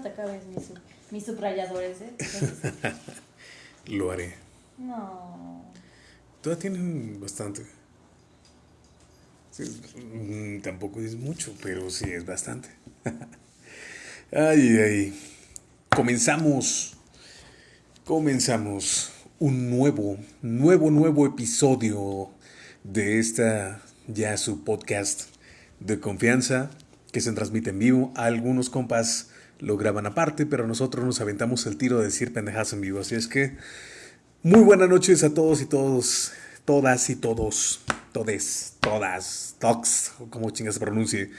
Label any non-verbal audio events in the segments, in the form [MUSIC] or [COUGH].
no te acabes mis, mis subrayadores, ¿eh? [LAUGHS] Lo haré. No. Todavía tienen bastante. Sí, mm, tampoco es mucho, pero sí es bastante. [LAUGHS] ay, ay. Comenzamos. Comenzamos un nuevo, nuevo, nuevo episodio de esta ya su podcast de confianza que se transmite en vivo. Algunos compas lo graban aparte, pero nosotros nos aventamos el tiro de decir pendejas en vivo. Así es que muy buenas noches a todos y todos, todas y todos, todes, todas, tox, o como chingas se pronuncie.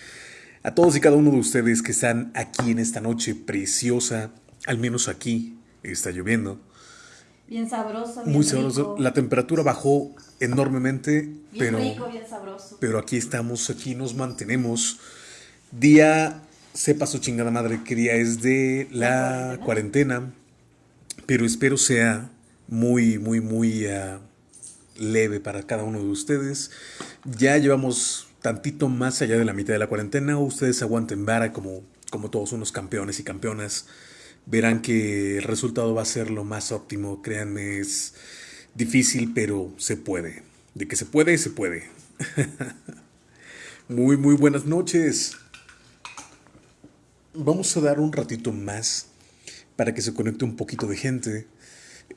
A todos y cada uno de ustedes que están aquí en esta noche preciosa, al menos aquí está lloviendo. Bien sabroso. Bien Muy sabroso. rico. La temperatura bajó enormemente, Bien pero, rico, bien sabroso. pero aquí estamos, aquí nos mantenemos. Día, sepa su chingada madre qué día es de la La cuarentena, pero espero sea muy, muy, muy ah, leve para cada uno de ustedes. Ya llevamos tantito más allá de la mitad de la cuarentena. Ustedes aguanten vara como, como todos unos campeones y campeonas. Verán que el resultado va a ser lo más óptimo. Créanme, es difícil, pero se puede. De que se puede, se puede. [LAUGHS] muy, muy buenas noches. Vamos a dar un ratito más para que se conecte un poquito de gente.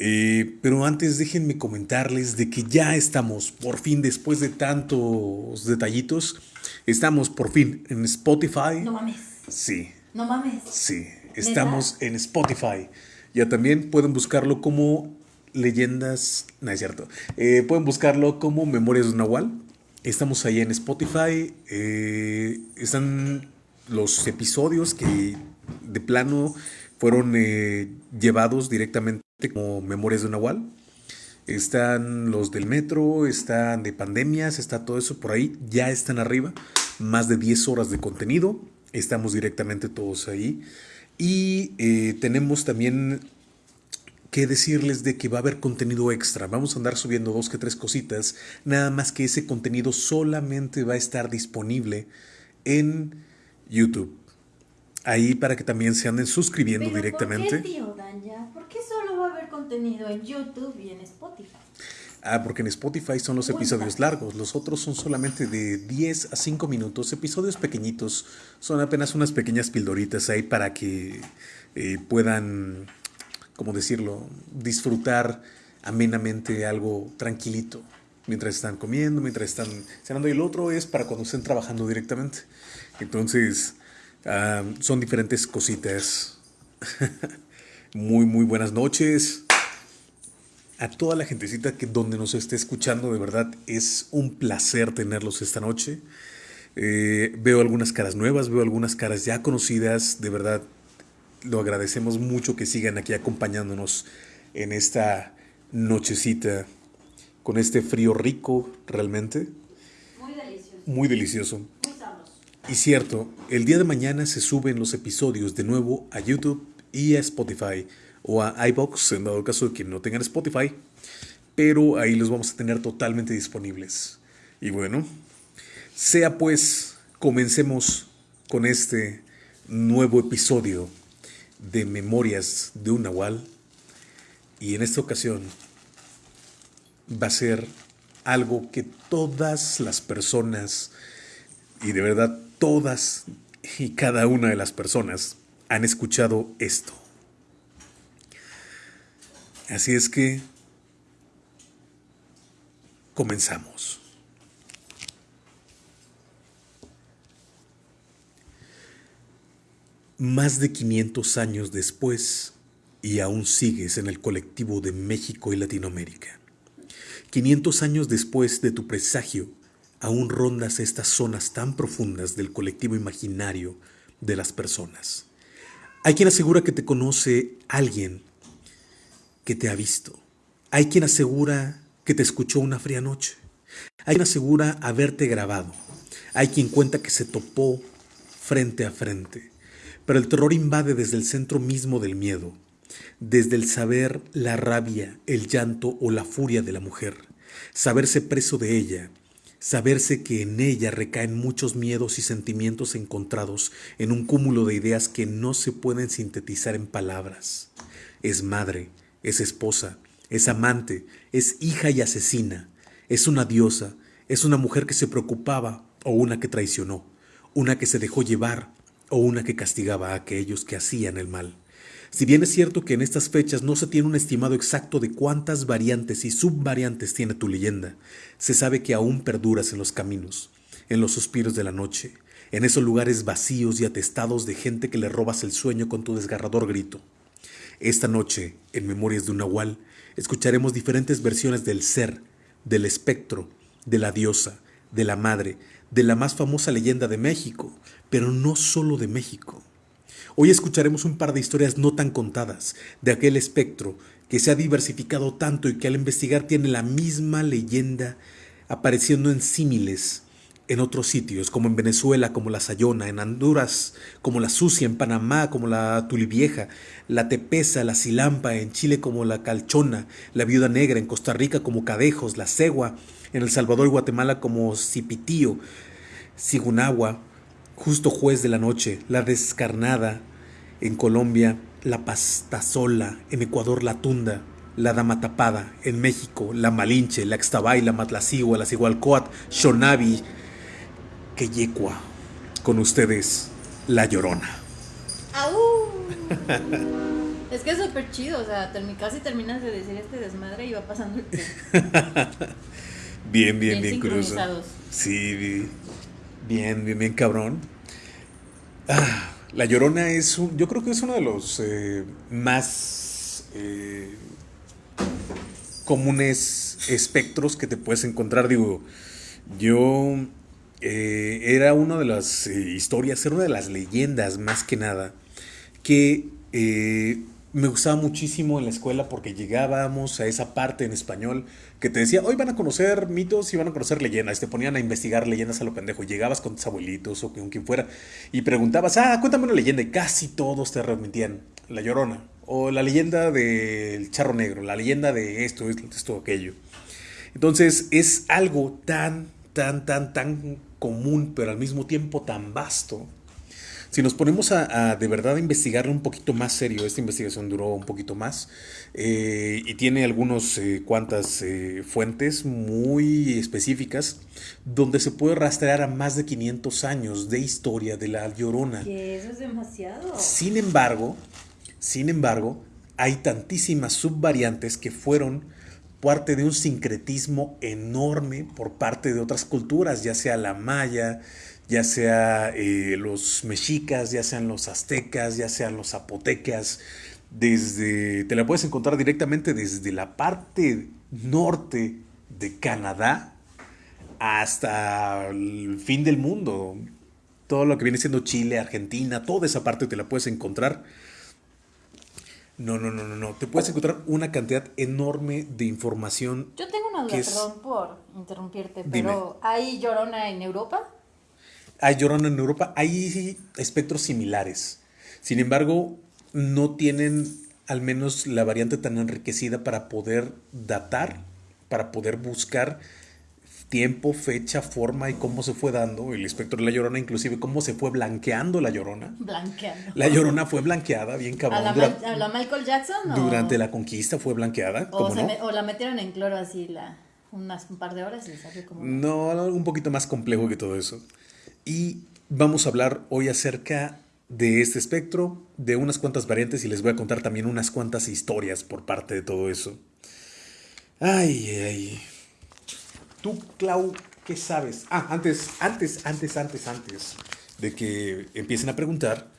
Eh, pero antes déjenme comentarles de que ya estamos, por fin, después de tantos detallitos, estamos por fin en Spotify. No mames. Sí, No mames. sí, estamos en Spotify. Ya también pueden buscarlo como leyendas, no es cierto, Eh, pueden buscarlo como Memorias de Nahual. Estamos ahí en Spotify, eh, están los episodios que de plano fueron eh, llevados directamente como Memorias de Nahual. Están los del metro, están de pandemias, está todo eso por ahí, ya están arriba. Más de 10 horas de contenido, estamos directamente todos ahí. Y eh, tenemos también que decirles de que va a haber contenido extra. Vamos a andar subiendo dos que tres cositas, nada más que ese contenido solamente va a estar disponible en YouTube. Ahí para que también se anden suscribiendo Pero directamente. ¿Por qué, tío Danya? ¿Por qué solo va a haber contenido en YouTube y en Spotify? Ah, porque en Spotify son los episodios largos, los otros son solamente de 10 a 5 minutos, episodios pequeñitos, son apenas unas pequeñas pildoritas ahí para que eh, puedan, ¿cómo decirlo?, disfrutar amenamente algo tranquilito mientras están comiendo, mientras están cenando y el otro es para cuando estén trabajando directamente. Entonces, ah, son diferentes cositas. [LAUGHS] muy, muy buenas noches a toda la gentecita que donde nos esté escuchando, de verdad es un placer tenerlos esta noche. Eh, veo algunas caras nuevas, veo algunas caras ya conocidas, de verdad lo agradecemos mucho que sigan aquí acompañándonos en esta nochecita con este frío rico realmente, Muy delicioso. muy delicioso. Y cierto, el día de mañana se suben los episodios de nuevo a YouTube y a Spotify o a iBox en dado caso de que no tengan Spotify, pero ahí los vamos a tener totalmente disponibles. Y bueno, sea pues, comencemos con este nuevo episodio de Memorias de un Nahual. Y en esta ocasión va a ser algo que todas las personas, y de verdad todas y cada una de las personas, han escuchado esto. Así es que comenzamos. Más de 500 años después, y aún sigues en el colectivo de México y Latinoamérica. 500 años después de tu presagio, aún rondas estas zonas tan profundas del colectivo imaginario de las personas. Hay quien asegura que te conoce alguien que te ha visto. Hay quien asegura que te escuchó una fría noche. Hay quien asegura haberte grabado. Hay quien cuenta que se topó frente a frente. Pero el terror invade desde el centro mismo del miedo, desde el saber la rabia, el llanto o la furia de la mujer, saberse preso de ella, saberse que en ella recaen muchos miedos y sentimientos encontrados en un cúmulo de ideas que no se pueden sintetizar en palabras. Es madre, es esposa, es amante, es hija y asesina, es una diosa, es una mujer que se preocupaba o una que traicionó, una que se dejó llevar o una que castigaba a aquellos que hacían el mal. Si bien es cierto que en estas fechas no se tiene un estimado exacto de cuántas variantes y subvariantes tiene tu leyenda, se sabe que aún perduras en los caminos, en los suspiros de la noche, en esos lugares vacíos y atestados de gente que le robas el sueño con tu desgarrador grito. Esta noche, en Memorias de un Nahual, escucharemos diferentes versiones del ser, del espectro, de la diosa, de la madre, de la más famosa leyenda de México, pero no solo de México. Hoy escucharemos un par de historias no tan contadas de aquel espectro que se ha diversificado tanto y que al investigar tiene la misma leyenda apareciendo en símiles en otros sitios, como en Venezuela, como la Sayona, en Honduras, como la Sucia, en Panamá, como la Tulivieja, la Tepesa, la Silampa, en Chile como la Calchona, la Viuda Negra, en Costa Rica como Cadejos, la Cegua, en El Salvador y Guatemala como Cipitío, Sigunagua, Justo Juez de la Noche, la Descarnada, en Colombia, la Pastazola, en Ecuador la Tunda, la Dama Tapada, en México la Malinche, la Extabay, la Matlacigua, la Sigualcoat, Shonavi, Queyecua. Con ustedes, La Llorona. ¡Au! es que es súper chido, o sea, casi terminas de decir este desmadre y va pasando el tiempo. [LAUGHS] bien, bien, bien, bien Sí, bien, bien, bien cabrón. Ah, la Llorona es un, yo creo que es uno de los eh, más eh, comunes espectros que te puedes encontrar. Digo, yo eh, era una de las historias, era una de las leyendas más que nada, que me gustaba muchísimo en la escuela porque llegábamos a esa parte en español que te decía, hoy van a conocer mitos y van a conocer leyendas. Te ponían a investigar leyendas a lo pendejo. Llegabas con tus abuelitos o con quien fuera y preguntabas, ah, cuéntame una leyenda. Y casi todos te remitían La Llorona o la leyenda del Charro Negro, la leyenda de esto, esto, esto, aquello. Entonces es algo tan, tan, tan, tan común, pero al mismo tiempo tan vasto si nos ponemos a, de verdad a investigar un poquito más serio, esta investigación duró un poquito más eh, y tiene algunas eh, cuantas eh, fuentes muy específicas donde se puede rastrear a más de 500 años de historia de la Llorona. Que eso es demasiado. Sin embargo, sin embargo, hay tantísimas subvariantes que fueron parte de un sincretismo enorme por parte de otras culturas, ya sea la maya, ya sea eh, los mexicas, ya sean los aztecas, ya sean los zapotecas, desde, te la puedes encontrar directamente desde la parte norte de Canadá hasta el fin del mundo. Todo lo que viene siendo Chile, Argentina, toda esa parte te la puedes encontrar. No, no, no, no, no. Te puedes encontrar una cantidad enorme de información. Yo tengo una duda, perdón por interrumpirte, pero ¿hay llorona en Europa? Hay llorona en Europa, hay espectros similares. Sin embargo, no tienen al menos la variante tan enriquecida para poder datar, para poder buscar tiempo, fecha, forma y cómo se fue dando el espectro de la llorona, inclusive cómo se fue blanqueando la llorona. Blanqueando. La llorona fue blanqueada, bien cabrón. ¿A la, Michael Jackson? Durante la conquista fue blanqueada. O, o la metieron en cloro así la, unas, un par de horas y salió como... No, un poquito más complejo que todo eso. Y vamos a hablar hoy acerca de este espectro, de unas cuantas variantes y les voy a contar también unas cuantas historias por parte de todo eso. Ay, ay. Tú, Clau, ¿qué sabes? Ah, antes, antes, antes, antes, antes de que empiecen a preguntar,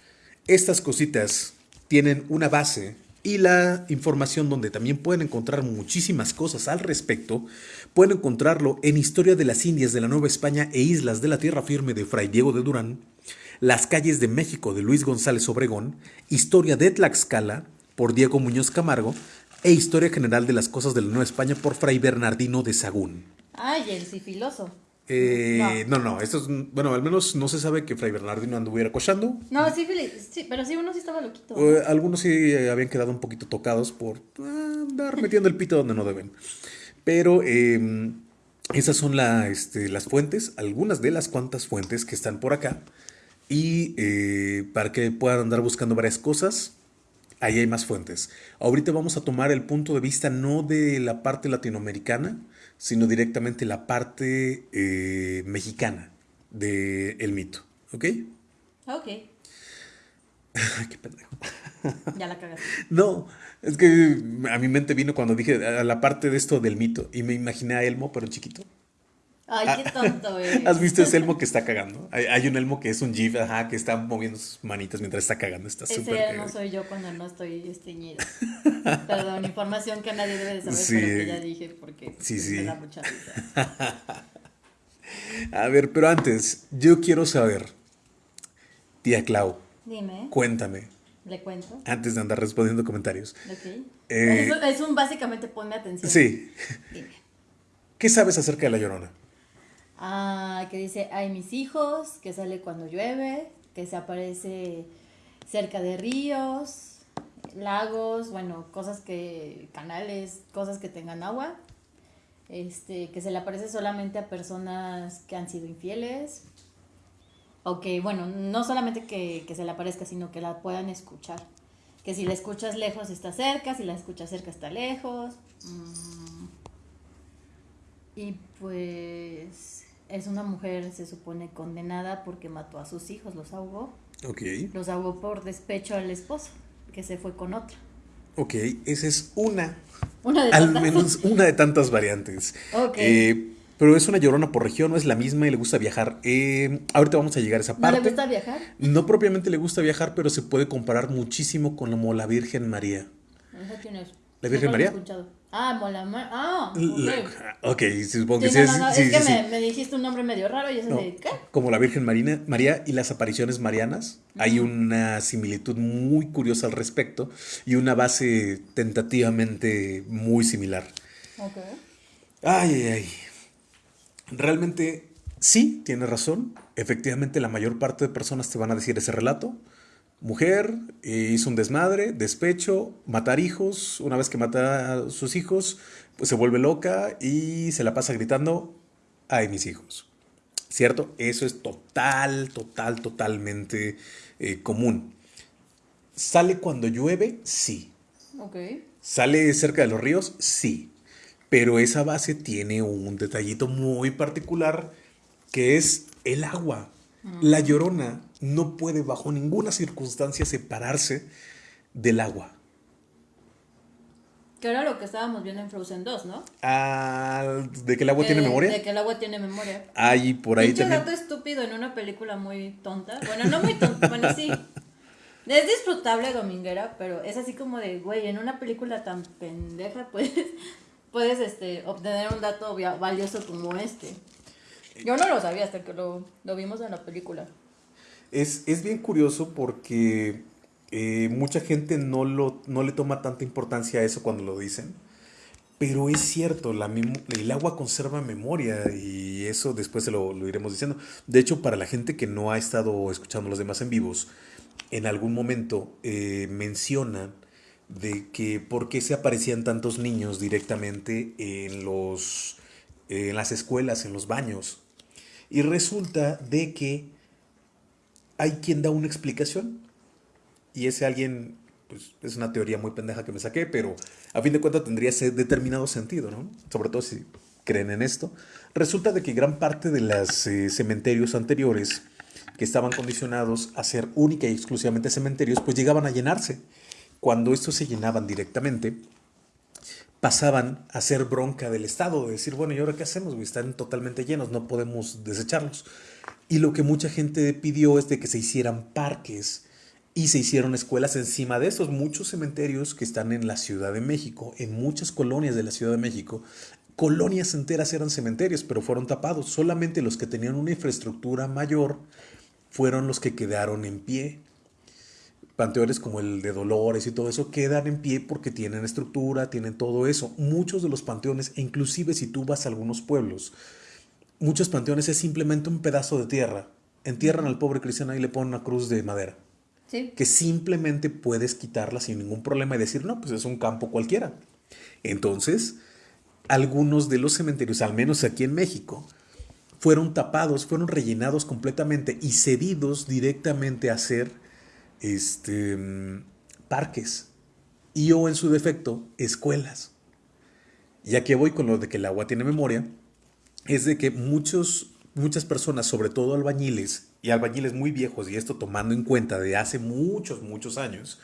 estas cositas tienen una base y la información donde también pueden encontrar muchísimas cosas al respecto, pueden encontrarlo en Historia de las Indias de la Nueva España e Islas de la Tierra Firme de Fray Diego de Durán, Las calles de México de Luis González Obregón, Historia de Tlaxcala por Diego Muñoz Camargo e Historia General de las Cosas de la Nueva España por Fray Bernardino de Sagún. Ay, el sifiloso. Eh, no. no, esto es, bueno, al menos no se sabe que Fray Bernardino anduviera cochando. No, sí, sí, pero sí, uno sí estaba loquito. algunos sí habían quedado un poquito tocados por ah, andar metiendo el pito donde no deben. Pero em, Esas son la, este, las fuentes, algunas de las cuantas fuentes que están por acá. Y eh, para que puedan andar buscando varias cosas, ahí hay más fuentes. Ahorita vamos a tomar el punto de vista no de la parte latinoamericana, sino directamente la parte eh, mexicana del mito. ¿Ok? Ok. [LAUGHS] Qué pendejo. [LAUGHS] Ya la cagaste. No, es que a mi mente vino cuando dije a la parte de esto del mito y me imaginé a Elmo, pero chiquito. Ay, qué tonto, [LAUGHS] güey. ¿Has visto ese Elmo que está cagando? Hay, hay un Elmo que es un GIF, ajá, que está moviendo sus manitas mientras está cagando. Está súper Ese no cagado. soy yo cuando no estoy esteñida. [LAUGHS] Perdón, información que nadie debe de saber, Sí. pero que ya dije porque Sí, sí. me da mucha risa. [LAUGHS] A ver, pero antes, yo quiero saber, tía Clau, Dime, cuéntame, le cuento. antes de andar respondiendo comentarios. Ok. Eh, es, es un básicamente ponme atención. Sí, Dime. ¿qué sabes acerca de la llorona? Ah, que dice, hay mis hijos, que sale cuando llueve, que se aparece cerca de ríos, lagos, bueno, cosas que, canales, cosas que tengan agua. Este, que se le aparece solamente a personas que han sido infieles. O que, bueno, no solamente que, que se le aparezca, sino que la puedan escuchar. Que si la escuchas lejos está cerca, si la escuchas cerca está lejos. Mm. Y pues es una mujer, se supone, condenada porque mató a sus hijos, los ahogó. Ok, Los ahogó por despecho al esposo, que se fue con otra. ok, esa es una, Una de al tantas. menos una de tantas variantes. Ok. Eh, pero es una llorona por región, no es la misma y le gusta viajar. Eh, ahorita vamos a llegar a esa ¿No parte. le gusta viajar? No propiamente le gusta viajar, pero se puede comparar muchísimo con como la Virgen María. ¿Esa quién es? ¿La Virgen Nunca lo he María? escuchado. Ah, Mola Mar- Ah, ok. ok, supongo que Sí, sí, no, es. no, no, sí, es que me, dijiste un nombre medio raro y eso No, de ¿qué? Como la Virgen Marina, María y las apariciones marianas, hay una similitud muy curiosa al respecto y una base tentativamente muy similar. Ok. Ay, ay, ay. Realmente sí, tiene razón. Efectivamente, la mayor parte de personas te van a decir ese relato. Mujer, eh, hizo un desmadre, despecho, matar hijos. Una vez que mata a sus hijos, pues se vuelve loca y se la pasa gritando, ay, mis hijos. ¿Cierto? Eso es total, total, totalmente eh, común. ¿Sale cuando llueve? Sí. ¿Sale cerca de los ríos? Sí. Pero esa base tiene un detallito muy particular que es el agua. La llorona no puede bajo ninguna circunstancia separarse del agua. Que era lo que estábamos viendo en Frozen 2, ¿no? Ah, ¿De que el agua Que- tiene memoria? De que el agua tiene memoria. Hay por ahí también. dato estúpido en una película muy tonta. Bueno, no muy tonta, [LAUGHS] bueno, sí. Es disfrutable dominguera, pero es así como de, güey, en una película tan pendeja puedes, [LAUGHS] puedes este, obtener un dato valioso como este. Yo no lo sabía hasta que lo, lo vimos en la película. Es, es bien curioso porque eh, mucha gente no, lo, no le toma tanta importancia a eso cuando lo dicen. Pero es cierto, la el agua conserva memoria y eso después se lo, lo iremos diciendo. De hecho, para la gente que no ha estado escuchando los demás en vivos, en algún momento eh, mencionan de que por qué se aparecían tantos niños directamente en, los, en las escuelas, en los baños. Y resulta de que hay quien da una explicación. Y ese alguien, pues es una teoría muy pendeja que me saqué, pero a fin de cuentas tendría ese determinado sentido, ¿no? Sobre todo si creen en esto. Resulta de que gran parte de los eh, cementerios anteriores que estaban condicionados a ser única y exclusivamente cementerios, pues llegaban a llenarse. Cuando estos se llenaban directamente, pasaban a ser bronca del Estado, de decir, bueno, ¿y ahora qué hacemos? Están totalmente llenos, no podemos desecharlos. Y lo que mucha gente pidió es de que se hicieran parques y se hicieron escuelas encima de estos muchos cementerios que están en la Ciudad de México, en muchas colonias de la Ciudad de México. Colonias enteras eran cementerios, pero fueron tapados. Solamente los que tenían una infraestructura mayor fueron los que quedaron en pie panteones como el de Dolores y todo eso quedan en pie porque tienen estructura, tienen todo eso. Muchos de los panteones, inclusive si tú vas a algunos pueblos, muchos panteones es simplemente un pedazo de tierra. Entierran al pobre cristiano y le ponen una cruz de madera, Sí. que simplemente puedes quitarla sin ningún problema y decir, no, pues es un campo cualquiera. Entonces, algunos de los cementerios, al menos aquí en México, fueron tapados, fueron rellenados completamente y cedidos directamente a ser este, parques y o en su defecto escuelas. Ya que voy con lo de que el agua tiene memoria, es de que muchos, muchas personas, sobre todo albañiles y albañiles muy viejos, y esto tomando en cuenta de hace muchos, muchos años,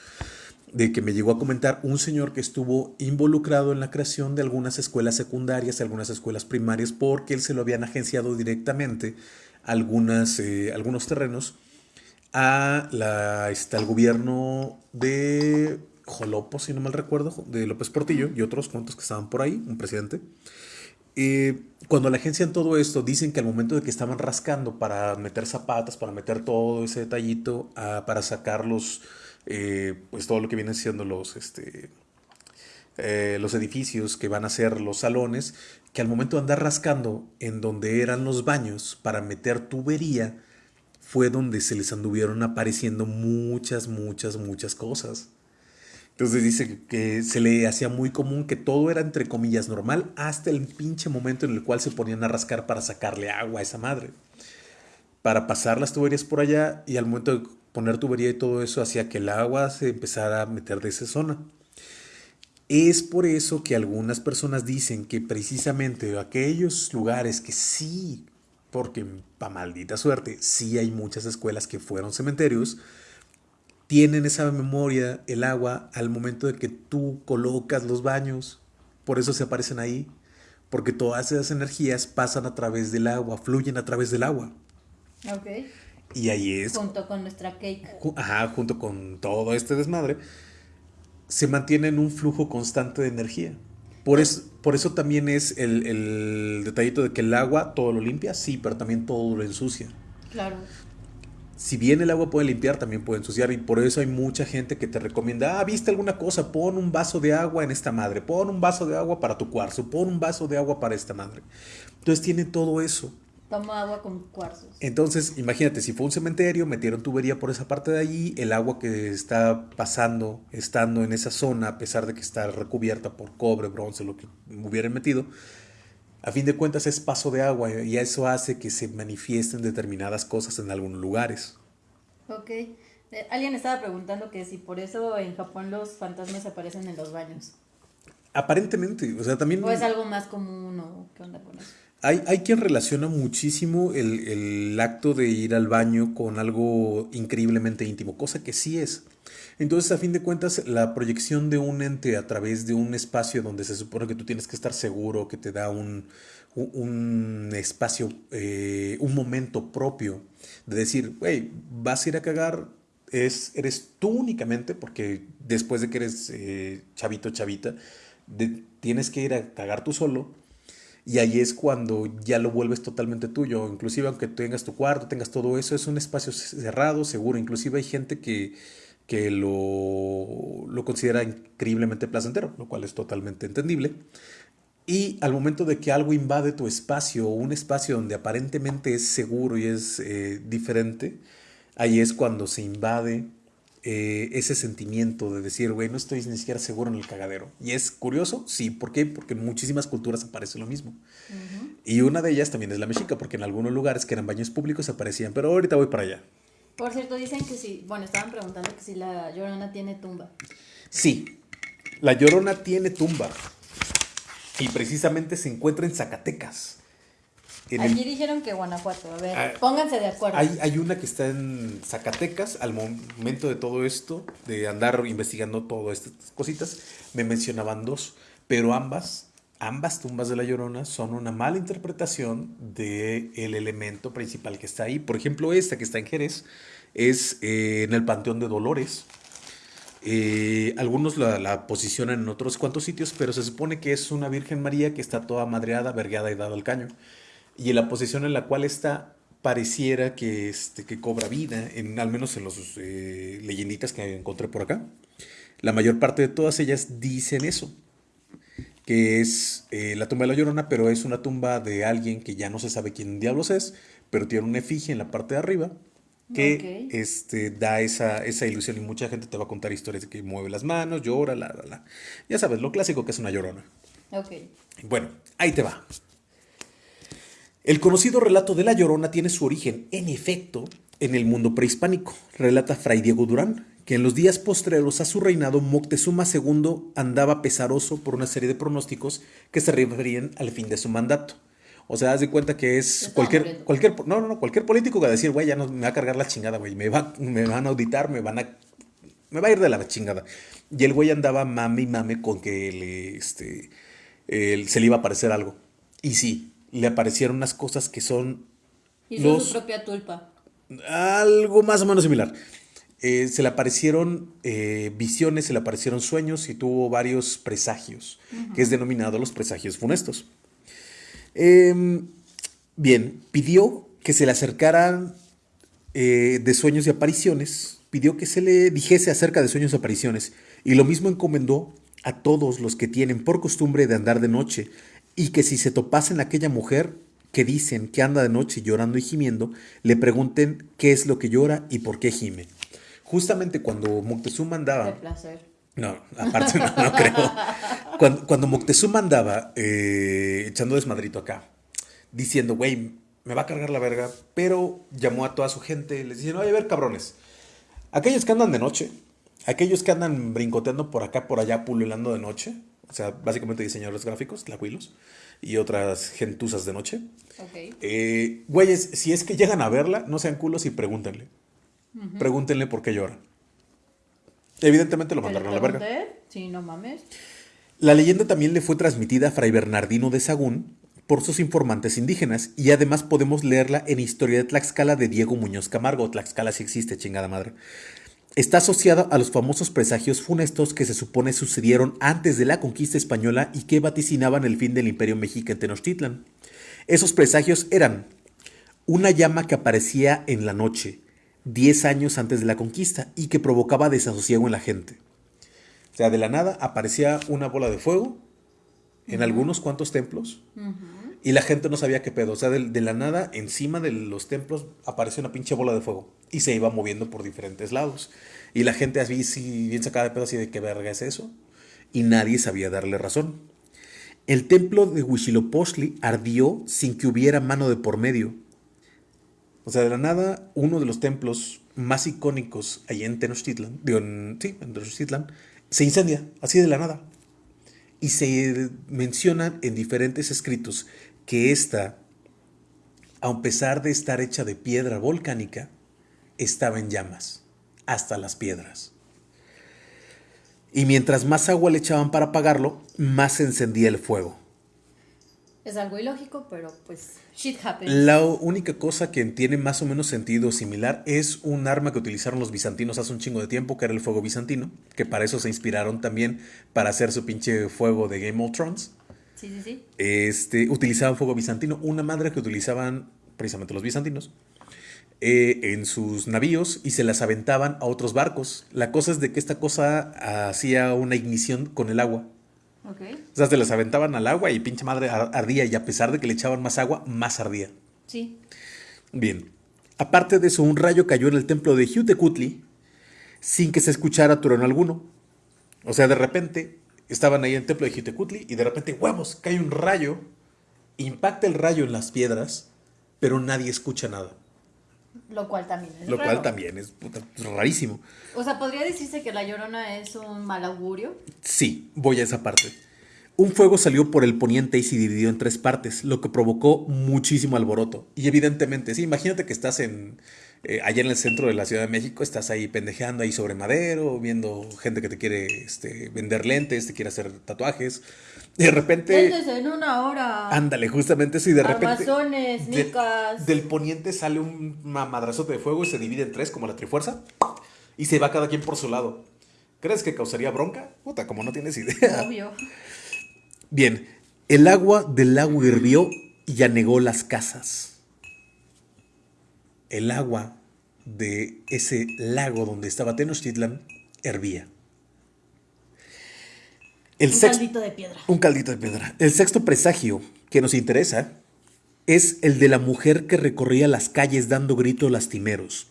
de que me llegó a comentar un señor que estuvo involucrado en la creación de algunas escuelas secundarias, algunas escuelas primarias, porque él se lo habían agenciado directamente algunas, eh, algunos terrenos a la, este, al gobierno de Jolopo, si no mal recuerdo, de López Portillo y otros cuantos que estaban por ahí, un presidente. Eh, cuando la agencia en todo esto dicen que al momento de que estaban rascando para meter zapatas, para meter todo ese detallito, ah, para sacar los eh, pues todo lo que vienen siendo los, este, eh, los edificios que van a ser los salones, que al momento de andar rascando en donde eran los baños para meter tubería, fue donde se les anduvieron apareciendo muchas, muchas, muchas cosas. Entonces dice que se le hacía muy común que todo era entre comillas normal hasta el pinche momento en el cual se ponían a rascar para sacarle agua a esa madre. Para pasar las tuberías por allá y al momento de poner tubería y todo eso hacía que el agua se empezara a meter de esa zona. Es por eso que algunas personas dicen que precisamente aquellos lugares que sí, porque para maldita suerte, sí hay muchas escuelas que fueron cementerios, tienen esa memoria, el agua, al momento de que tú colocas los baños. Por eso se aparecen ahí, porque todas esas energías pasan a través del agua, fluyen a través del agua. Ok. Y ahí es. Junto con nuestra cake. Ajá, junto con todo este desmadre, se mantiene en un flujo constante de energía. Por, es, por eso también es el, el, detallito de que el agua todo lo limpia, sí, pero también todo lo ensucia. Claro. Si bien el agua puede limpiar, también puede ensuciar. Y por eso hay mucha gente que te recomienda, ah, viste alguna cosa, pon un vaso de agua en esta madre, pon un vaso de agua para tu cuarzo, pon un vaso de agua para esta madre. Entonces tiene todo eso. Toma agua con cuarzos. Entonces, imagínate, si fue un cementerio, metieron tubería por esa parte de allí, el agua que está pasando, estando en esa zona, a pesar de que está recubierta por cobre, bronce, lo que hubieran metido, a fin de cuentas es paso de agua y eso hace que se manifiesten determinadas cosas en algunos lugares. Ok. Eh, alguien estaba preguntando que si por eso en Japón los fantasmas aparecen en los baños. Aparentemente, o sea, también... ¿O es algo más común o qué onda con eso? Hay, hay quien relaciona muchísimo el, el, acto de ir al baño con algo increíblemente íntimo, cosa que sí es. Entonces, a fin de cuentas, la proyección de un ente a través de un espacio donde se supone que tú tienes que estar seguro, que te da un, un espacio, eh, un momento propio de decir, hey, vas a ir a cagar, es, eres tú únicamente, porque después de que eres eh, chavito, chavita, tienes que ir a cagar tú solo y ahí es cuando ya lo vuelves totalmente tuyo. Inclusive aunque tengas tu cuarto, tengas todo eso, es un espacio cerrado, seguro. Inclusive hay gente que, que lo, lo considera increíblemente placentero, lo cual es totalmente entendible. Y al momento de que algo invade tu espacio, un espacio donde aparentemente es seguro y es eh, diferente, ahí es cuando se invade eh, ese sentimiento de decir, güey, no estoy ni siquiera seguro en el cagadero. Y es curioso, sí, ¿por qué? Porque en muchísimas culturas aparece lo mismo. Y una de ellas también es la mexica, porque en algunos lugares que eran baños públicos aparecían, pero ahorita voy para allá. Por cierto, dicen que sí, bueno, estaban preguntando que si la llorona tiene tumba. Sí, la llorona tiene tumba. Y precisamente se encuentra en Zacatecas. Aquí dijeron que Guanajuato, a ver, ah, pónganse de acuerdo. Hay, hay, una que está en Zacatecas, al momento de todo esto, de andar investigando todas estas cositas, me mencionaban dos, pero ambas, ambas tumbas de la Llorona son una mala interpretación del el elemento principal que está ahí. Por ejemplo, esta que está en Jerez es eh, en el Panteón de Dolores. Eh, algunos la, la, posicionan en otros cuantos sitios, pero se supone que es una Virgen María que está toda madreada, vergada y dada al caño y en la posición en la cual está pareciera que, este, que cobra vida, en, al menos en los eh, leyenditas que encontré por acá. La mayor parte de todas ellas dicen eso, que es eh, la tumba de la Llorona, pero es una tumba de alguien que ya no se sabe quién diablos es, pero tiene una efigie en la parte de arriba que este, da esa, esa ilusión y mucha gente te va a contar historias de que mueve las manos, llora, la, la, la. Ya sabes, lo clásico que es una llorona. Ok. Bueno, ahí te va. El conocido relato de La Llorona tiene su origen, en efecto, en el mundo prehispánico, relata Fray Diego Durán, que en los días postreros a su reinado Moctezuma II andaba pesaroso por una serie de pronósticos que se referían al fin de su mandato. O sea, haz de cuenta que es cualquier, cualquier, no, no, no, cualquier político que va a decir, güey, ya no me va a cargar la chingada, güey, me, va, me van a auditar, me van a, me va a ir de la chingada. Y el güey andaba mame y mame con que le, este, se le iba a aparecer algo. Y sí, le aparecieron unas cosas que son Hizo Los- su propia tulpa. algo más o menos similar. Eh, se le aparecieron eh, visiones, se le aparecieron sueños y tuvo varios presagios, que es denominado los presagios funestos. Em, bien, pidió que se le acercaran eh, de sueños y apariciones, pidió que se le dijese acerca de sueños y apariciones, y lo mismo encomendó a todos los que tienen por costumbre de andar de noche, y que si se topasen aquella mujer que dicen que anda de noche llorando y gimiendo, le pregunten qué es lo que llora y por qué gime. Justamente cuando Moctezuma andaba... De placer. No, aparte no, no creo. Cuando, cuando Moctezuma andaba eh, echando desmadrito acá, diciendo, güey, me va a cargar la verga, pero llamó a toda su gente, les dice, no, a ver, cabrones, aquellos que andan de noche, aquellos que andan brincoteando por acá, por allá, pululando de noche, o sea, básicamente diseñadores gráficos, tlahuilos, y otras gentuzas de noche, Ok. eh, güeyes, si es que llegan a verla, no sean culos y pregúntenle. Pregúntenle por qué llora. Evidentemente lo ¿Que le mandaron a la verga. Sí, no mames. La leyenda también le fue transmitida a Fray Bernardino de Sagún por sus informantes indígenas y además podemos leerla en Historia de Tlaxcala de Diego Muñoz Camargo. Tlaxcala sí existe, chingada madre. Está asociada a los famosos presagios funestos que se supone sucedieron antes de la conquista española y que vaticinaban el fin del imperio mexica en Tenochtitlan. Esos presagios eran una llama que aparecía en la noche, 10 años antes de la conquista, y que provocaba desasosiego en la gente. O sea, de la nada aparecía una bola de fuego en algunos cuantos templos y la gente no sabía qué pedo. O sea, de, de la nada, encima de los templos apareció una pinche bola de fuego y se iba moviendo por diferentes lados. Y la gente así, sí, bien sacada de pedo, así de qué verga es eso. Y nadie sabía darle razón. El templo de Huitzilopochtli ardió sin que hubiera mano de por medio. O sea, de la nada, uno de los templos más icónicos allá en Tenochtitlan, en- sí, en Tenochtitlan, se incendia, así de la nada. Y se menciona en diferentes escritos que esta, a pesar de estar hecha de piedra volcánica, estaba en llamas, hasta las piedras. Y mientras más agua le echaban para apagarlo, más se encendía el fuego. Es algo ilógico, pero pues shit happens. La única cosa que tiene más o menos sentido similar es un arma que utilizaron los bizantinos hace un chingo de tiempo, que era el fuego bizantino, que para eso se inspiraron también para hacer su pinche fuego de Game of Thrones. Sí, sí, sí. Este, utilizaban fuego bizantino, una madre que utilizaban precisamente los bizantinos eh, en sus navíos y se las aventaban a otros barcos. La cosa es de que esta cosa hacía una ignición con el agua. Ok. O sea, se las aventaban al agua y pinche madre ar- ardía y a pesar de que le echaban más agua, más ardía. Sí. Bien. Aparte de eso, un rayo cayó en el templo de Jutecutli sin que se escuchara trueno alguno. O sea, de repente estaban ahí en el templo de Jutecutli y de repente, huevos, cae un rayo, impacta el rayo en las piedras, pero nadie escucha nada. Lo cual también es Lo raro. cual también es puta, rarísimo. O sea, ¿podría decirse que la llorona es un mal augurio? Sí, voy a esa parte. Un fuego salió por el poniente y se dividió en tres partes, lo que provocó muchísimo alboroto. Y evidentemente, sí, imagínate que estás en eh, allá en el centro de la Ciudad de México, estás ahí pendejeando ahí sobre madero, viendo gente que te quiere este, vender lentes, te quiere hacer tatuajes. Y de repente, Véndese en una hora. ándale, justamente y de repente Armazones, de- nicas. del poniente sale un ma- madrazote de fuego y se divide en tres como la trifuerza y se va cada quien por su lado. ¿Crees que causaría bronca? Puta, como no tienes idea. Obvio. Bien, el agua del lago hirvió y anegó las casas. El agua de ese lago donde estaba Tenochtitlan hervía. El un sexto- caldito de piedra. un caldito de piedra. El sexto presagio que nos interesa es el de la mujer que recorría las calles dando gritos lastimeros.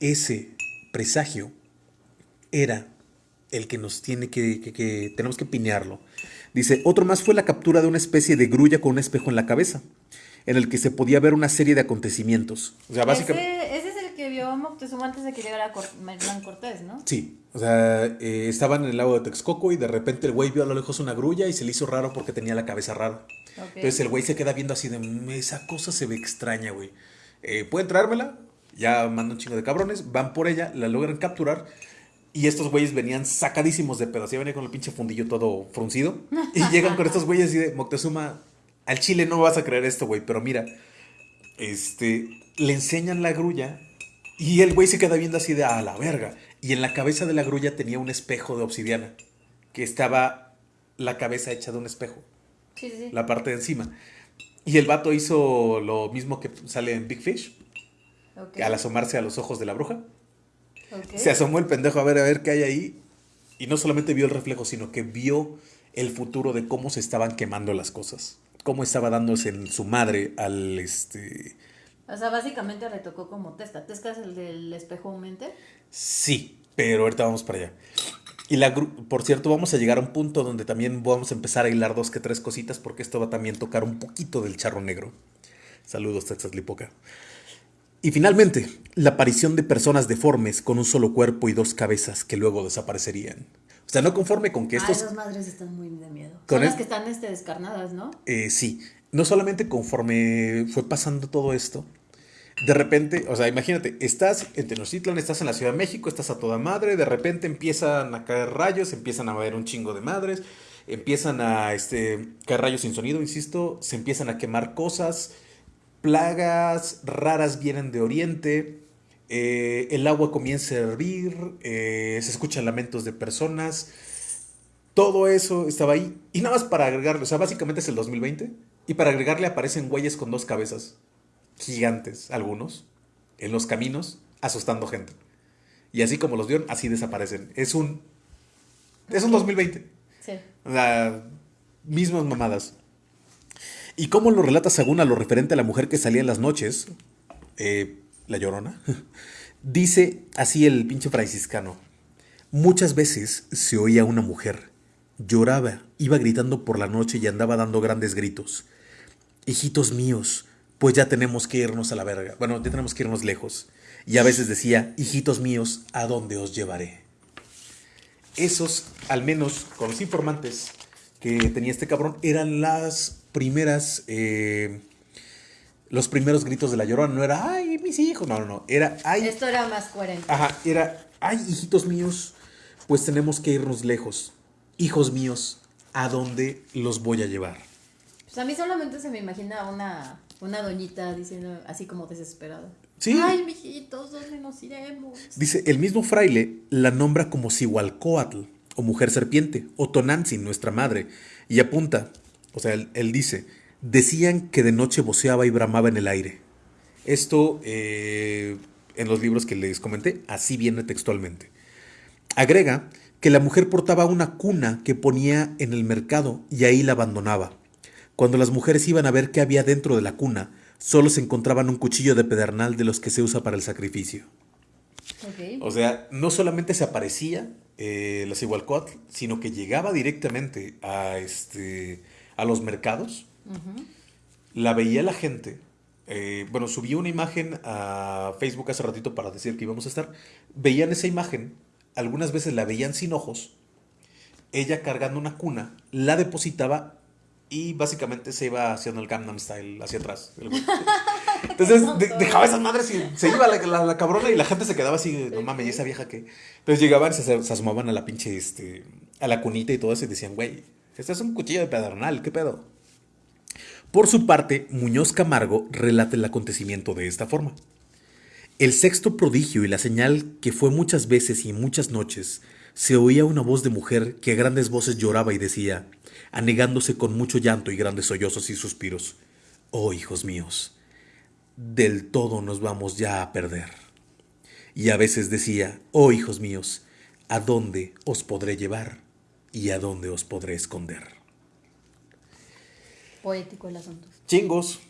Ese presagio era el que nos tiene que, que, que tenemos que pinearlo. Dice, otro más fue la captura de una especie de grulla con un espejo en la cabeza, en el que se podía ver una serie de acontecimientos. O sea, básicamente... Ese, ese es el que vio Moctezuma antes de que llegara Cor Hernán Cortés, ¿no? Sí, o sea, eh, estaban en el lago de Texcoco y de repente el güey vio a lo lejos una grulla y se le hizo raro porque tenía la cabeza rara. Entonces el güey se queda viendo así de, "Mm, esa cosa se ve extraña, güey. Eh, ¿Pueden traérmela? Ya mandan un chingo de cabrones, van por ella, la logran capturar. Y estos güeyes venían sacadísimos de pedo. Así venía con el pinche fundillo todo fruncido. Y [LAUGHS] llegan con estos güeyes y de Moctezuma, al chile no vas a creer esto, güey. Pero mira, este, le enseñan la grulla y el güey se queda viendo así de a la verga. Y en la cabeza de la grulla tenía un espejo de obsidiana. Que estaba la cabeza hecha de un espejo Sí, sí, la parte de encima. Y el vato hizo lo mismo que sale en Big Fish, Ok, al asomarse a los ojos de la bruja. ok. Se asomó el pendejo a ver a ver qué hay ahí. Y no solamente vio el reflejo, sino que vio el futuro de cómo se estaban quemando las cosas. Cómo estaba dándose en su madre al este. O sea, básicamente le tocó como Tesca. ¿Tesca es el del espejo mente? Sí, pero ahorita vamos para allá. Y la por cierto, vamos a llegar a un punto donde también vamos a empezar a hilar dos que tres cositas, porque esto va también a tocar un poquito del charro negro. Saludos, Texas Lipoca. Y finalmente, la aparición de personas deformes con un solo cuerpo y dos cabezas que luego desaparecerían. O sea, no conforme con que Ah, estos... esas madres están muy de miedo. Con Son las que están este, descarnadas, ¿no? Eh, sí, no solamente conforme fue pasando todo esto, de repente, o sea, imagínate, estás en Tenochtitlan, estás en la Ciudad de México, estás a toda madre, de repente empiezan a caer rayos, empiezan a haber un chingo de madres, empiezan a este, caer rayos sin sonido, insisto, se empiezan a quemar cosas, plagas raras vienen de Oriente, eh, el agua comienza a hervir, eh, se escuchan lamentos de personas, todo eso estaba ahí. Y nada más para agregarle, o sea, básicamente es el 2020. Y para agregarle aparecen güeyes con dos cabezas, gigantes, algunos, en los caminos, asustando gente. Y así como los vieron, así desaparecen. Es un. Es un 2020. Sí. Mismas mamadas. ¿Y cómo lo relata según a lo referente a la mujer que salía en las noches? Eh, la llorona. [LAUGHS] Dice así el pinche franciscano. Muchas veces se oía una mujer. Lloraba, iba gritando por la noche y andaba dando grandes gritos. Hijitos míos, pues ya tenemos que irnos a la verga. Bueno, ya tenemos que irnos lejos. Y a veces decía, hijitos míos, ¿a dónde os llevaré? Esos, al menos con los informantes que tenía este cabrón, eran las primeras, eh, los primeros gritos de la llorona. No era, ay, mis hijos. No, no, no. Era, ay, Esto era más coherente. Ajá, era, ay, hijitos míos, pues tenemos que irnos lejos. Hijos míos, ¿a dónde los voy a llevar? Pues a mí solamente se me imagina una, una doñita diciendo así como desesperada. Sí. Ay, mijitos, ¿dónde nos iremos? Dice, el mismo fraile la nombra como Cihualcoatl, o mujer serpiente, o Tonantzin, nuestra madre, y apunta, o sea, él, él dice, decían que de noche voceaba y bramaba en el aire. Esto, eh, en los libros que les comenté, así viene textualmente. Agrega que la mujer portaba una cuna que ponía en el mercado y ahí la abandonaba. Cuando las mujeres iban a ver qué había dentro de la cuna, solo se encontraban un cuchillo de pedernal de los que se usa para el sacrificio. O sea, no solamente se aparecía eh, la Cihualcoatl, sino que llegaba directamente a, este, a los mercados, la veía la gente. eh, bueno, subí una imagen a Facebook hace ratito para decir que íbamos a estar. Veían esa imagen, algunas veces la veían sin ojos, ella cargando una cuna, la depositaba y básicamente se iba haciendo el Gangnam Style hacia atrás. [LAUGHS] Entonces de- dejaba esas madres y se iba la, la- la cabrona y la gente se quedaba así, no mames, ¿y esa vieja que Entonces llegaban, se, se asomaban a la pinche, este, a la cunita y todo eso y decían, güey, este es un cuchillo de pedernal, ¿qué pedo? Por su parte, Muñoz Camargo relata el acontecimiento de esta forma. El sexto prodigio y la señal que fue muchas veces y muchas noches, se oía una voz de mujer que a grandes voces lloraba y decía, anegándose con mucho llanto y grandes sollozos y suspiros, Oh hijos míos, del todo nos vamos ya a perder. Y a veces decía, Oh hijos míos, ¿a dónde os podré llevar y a dónde os podré esconder? Poético el asunto. Chingos.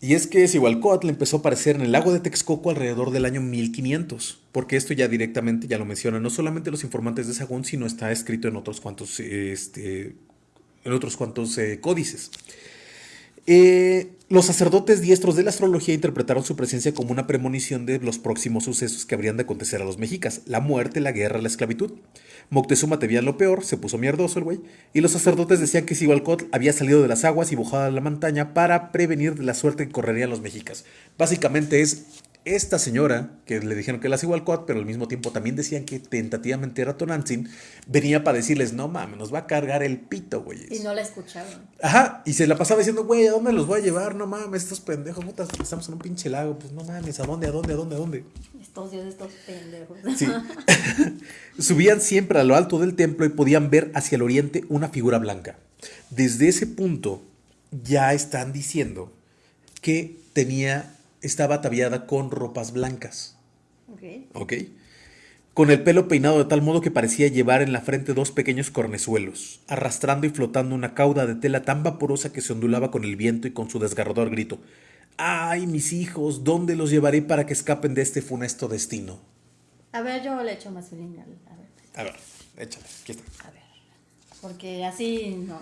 Y es que Cihualcoatl empezó a aparecer en el lago de Texcoco alrededor del año 1500, porque esto ya directamente, ya lo mencionan, no solamente los informantes de Sagún, sino está escrito en otros cuantos, este, en otros cuantos eh, códices. Eh, los sacerdotes diestros de la astrología interpretaron su presencia como una premonición de los próximos sucesos que habrían de acontecer a los mexicas, la muerte, la guerra, la esclavitud. Moctezuma temía lo peor, se puso mierdoso el güey, y los sacerdotes decían que Cihualcotl había salido de las aguas y bajado a la montaña para prevenir la suerte que correrían los mexicas. Básicamente es esta señora, que le dijeron que era Cihualcotl, pero al mismo tiempo también decían que tentativamente era Tonantzin, venía para decirles, no mames, nos va a cargar el pito, güey. Y no la escuchaban. Ajá, y se la pasaba diciendo, güey, ¿a dónde los voy a llevar? No mames, estos pendejos, putas, estamos en un pinche lago, pues no mames, ¿a dónde, a dónde, a dónde, a dónde? Estos dioses, estos pendejos. Sí. [LAUGHS] [LAUGHS] Subían siempre a lo alto del templo y podían ver hacia el oriente una figura blanca. Desde ese punto ya están diciendo que tenía, estaba ataviada con ropas blancas. Ok. ¿Ok? Con el pelo peinado de tal modo que parecía llevar en la frente dos pequeños cornezuelos, arrastrando y flotando una cauda de tela tan vaporosa que se ondulaba con el viento y con su desgarrador grito. ¡Ay, mis hijos! ¿Dónde los llevaré para que escapen de este funesto destino? A ver, yo le echo más. A ver, A ver, échale, aquí está. a ver. Porque así no.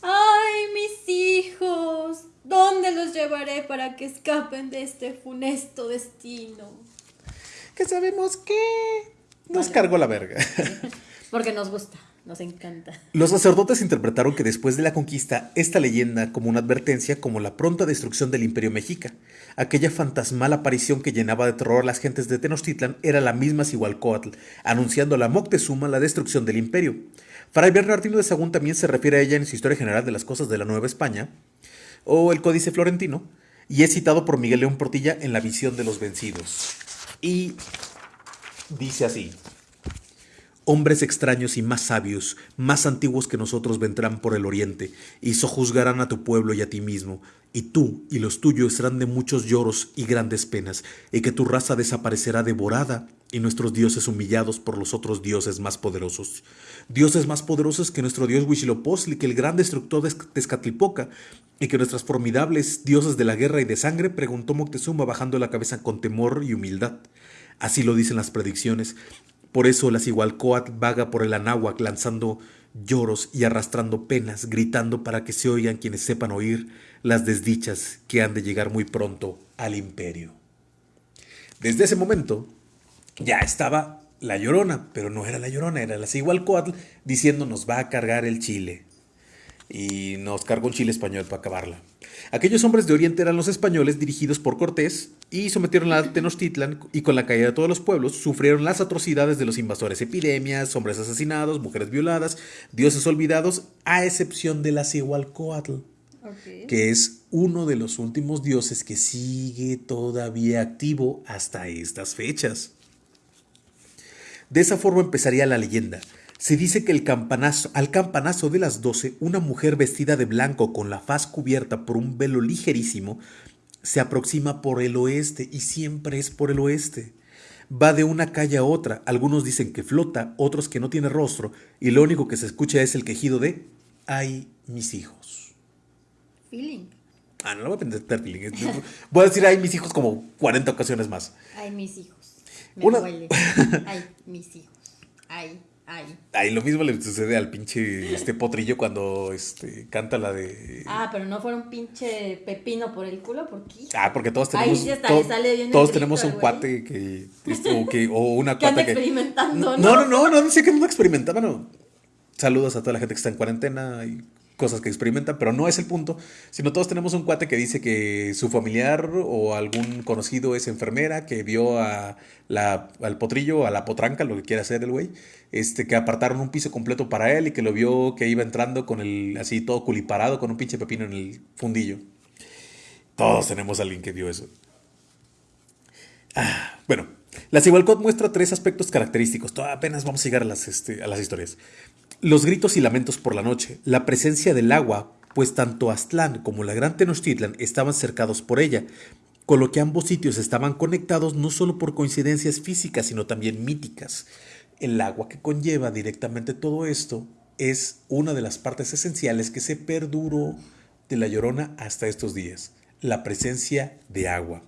¡Ay, mis hijos! ¿Dónde los llevaré para que escapen de este funesto destino? Que sabemos que nos Vale. cargó la verga. [LAUGHS] Porque nos gusta, nos encanta. Los sacerdotes interpretaron que después de la conquista, esta leyenda como una advertencia como la pronta destrucción del imperio mexica. Aquella fantasmal aparición que llenaba de terror a las gentes de Tenochtitlan era la misma Cihualcoatl, anunciando a la Moctezuma la destrucción del imperio. Fray Bernardino de Sagún también se refiere a ella en su Historia General de las Cosas de la Nueva España, o el Códice Florentino, y es citado por Miguel León Portilla en La visión de los vencidos. Y dice así. Hombres extraños y más sabios, más antiguos que nosotros vendrán por el oriente, y sojuzgarán a tu pueblo y a ti mismo, y tú y los tuyos serán de muchos lloros y grandes penas, y que tu raza desaparecerá devorada, y nuestros dioses humillados por los otros dioses más poderosos. Dioses más poderosos que nuestro dios Huitzilopochtli, que el gran destructor de Tezcatlipoca, y que nuestras formidables dioses de la guerra y de sangre, preguntó Moctezuma bajando la cabeza con temor y humildad. Así lo dicen las predicciones, por eso la Cihualcoatl vaga por el Anáhuac lanzando lloros y arrastrando penas, gritando para que se oigan quienes sepan oír las desdichas que han de llegar muy pronto al imperio. Desde ese momento ya estaba la Llorona, pero no era la Llorona, era la Cihualcoatl diciendo nos va a cargar el chile. Y nos cargó un chile español para acabarla. Aquellos hombres de Oriente eran los españoles dirigidos por Cortés y sometieron a Tenochtitlan y con la caída de todos los pueblos sufrieron las atrocidades de los invasores, epidemias, hombres asesinados, mujeres violadas, dioses olvidados, a excepción de la Cihualcoatl, que es uno de los últimos dioses que sigue todavía activo hasta estas fechas. De esa forma empezaría la leyenda. Se dice que el campanazo, al campanazo de las 12, una mujer vestida de blanco con la faz cubierta por un velo ligerísimo se aproxima por el oeste y siempre es por el oeste. Va de una calle a otra, algunos dicen que flota, otros que no tiene rostro, y lo único que se escucha es el quejido de ¡ay, mis hijos! Feeling. Ah, no lo voy a aprender feeling. Voy a decir ¡ay, mis hijos! como 40 ocasiones más. Ay, mis hijos. Me Una- duele. [LAUGHS] Ay, mis hijos. Ay, ay. Ahí lo mismo le sucede al pinche este potrillo cuando este, canta la de... Ah, pero no fuera un pinche pepino por el culo, ¿por qué? Ah, porque todos Ahí tenemos, sí hasta to- le sale bien todos grito tenemos un güey. cuate que, este, o, que o una [LAUGHS] anda cuata que experimentando, no, ¿no? no, no, no, sé que no experimentaba, no. Saludos a toda la gente que está en cuarentena y cosas que experimentan, pero no es el punto, sino todos tenemos un cuate que dice que su familiar o algún conocido es enfermera, que vio a la, al potrillo, a la potranca, lo que quiera hacer el güey, este, que apartaron un piso completo para él y que lo vio que iba entrando con el, así todo culiparado, con un pinche pepino en el fundillo. Todos tenemos a alguien que vio eso. Ah, bueno, la Cihualcot muestra tres aspectos característicos. Todavía apenas vamos a llegar a las, este, a las historias. Los gritos y lamentos por la noche, la presencia del agua, pues tanto Aztlán como la Gran Tenochtitlan estaban cercados por ella, con lo que ambos sitios estaban conectados no solo por coincidencias físicas, sino también míticas. El agua que conlleva directamente todo esto es una de las partes esenciales que se perduró de la Llorona hasta estos días. la presencia de agua.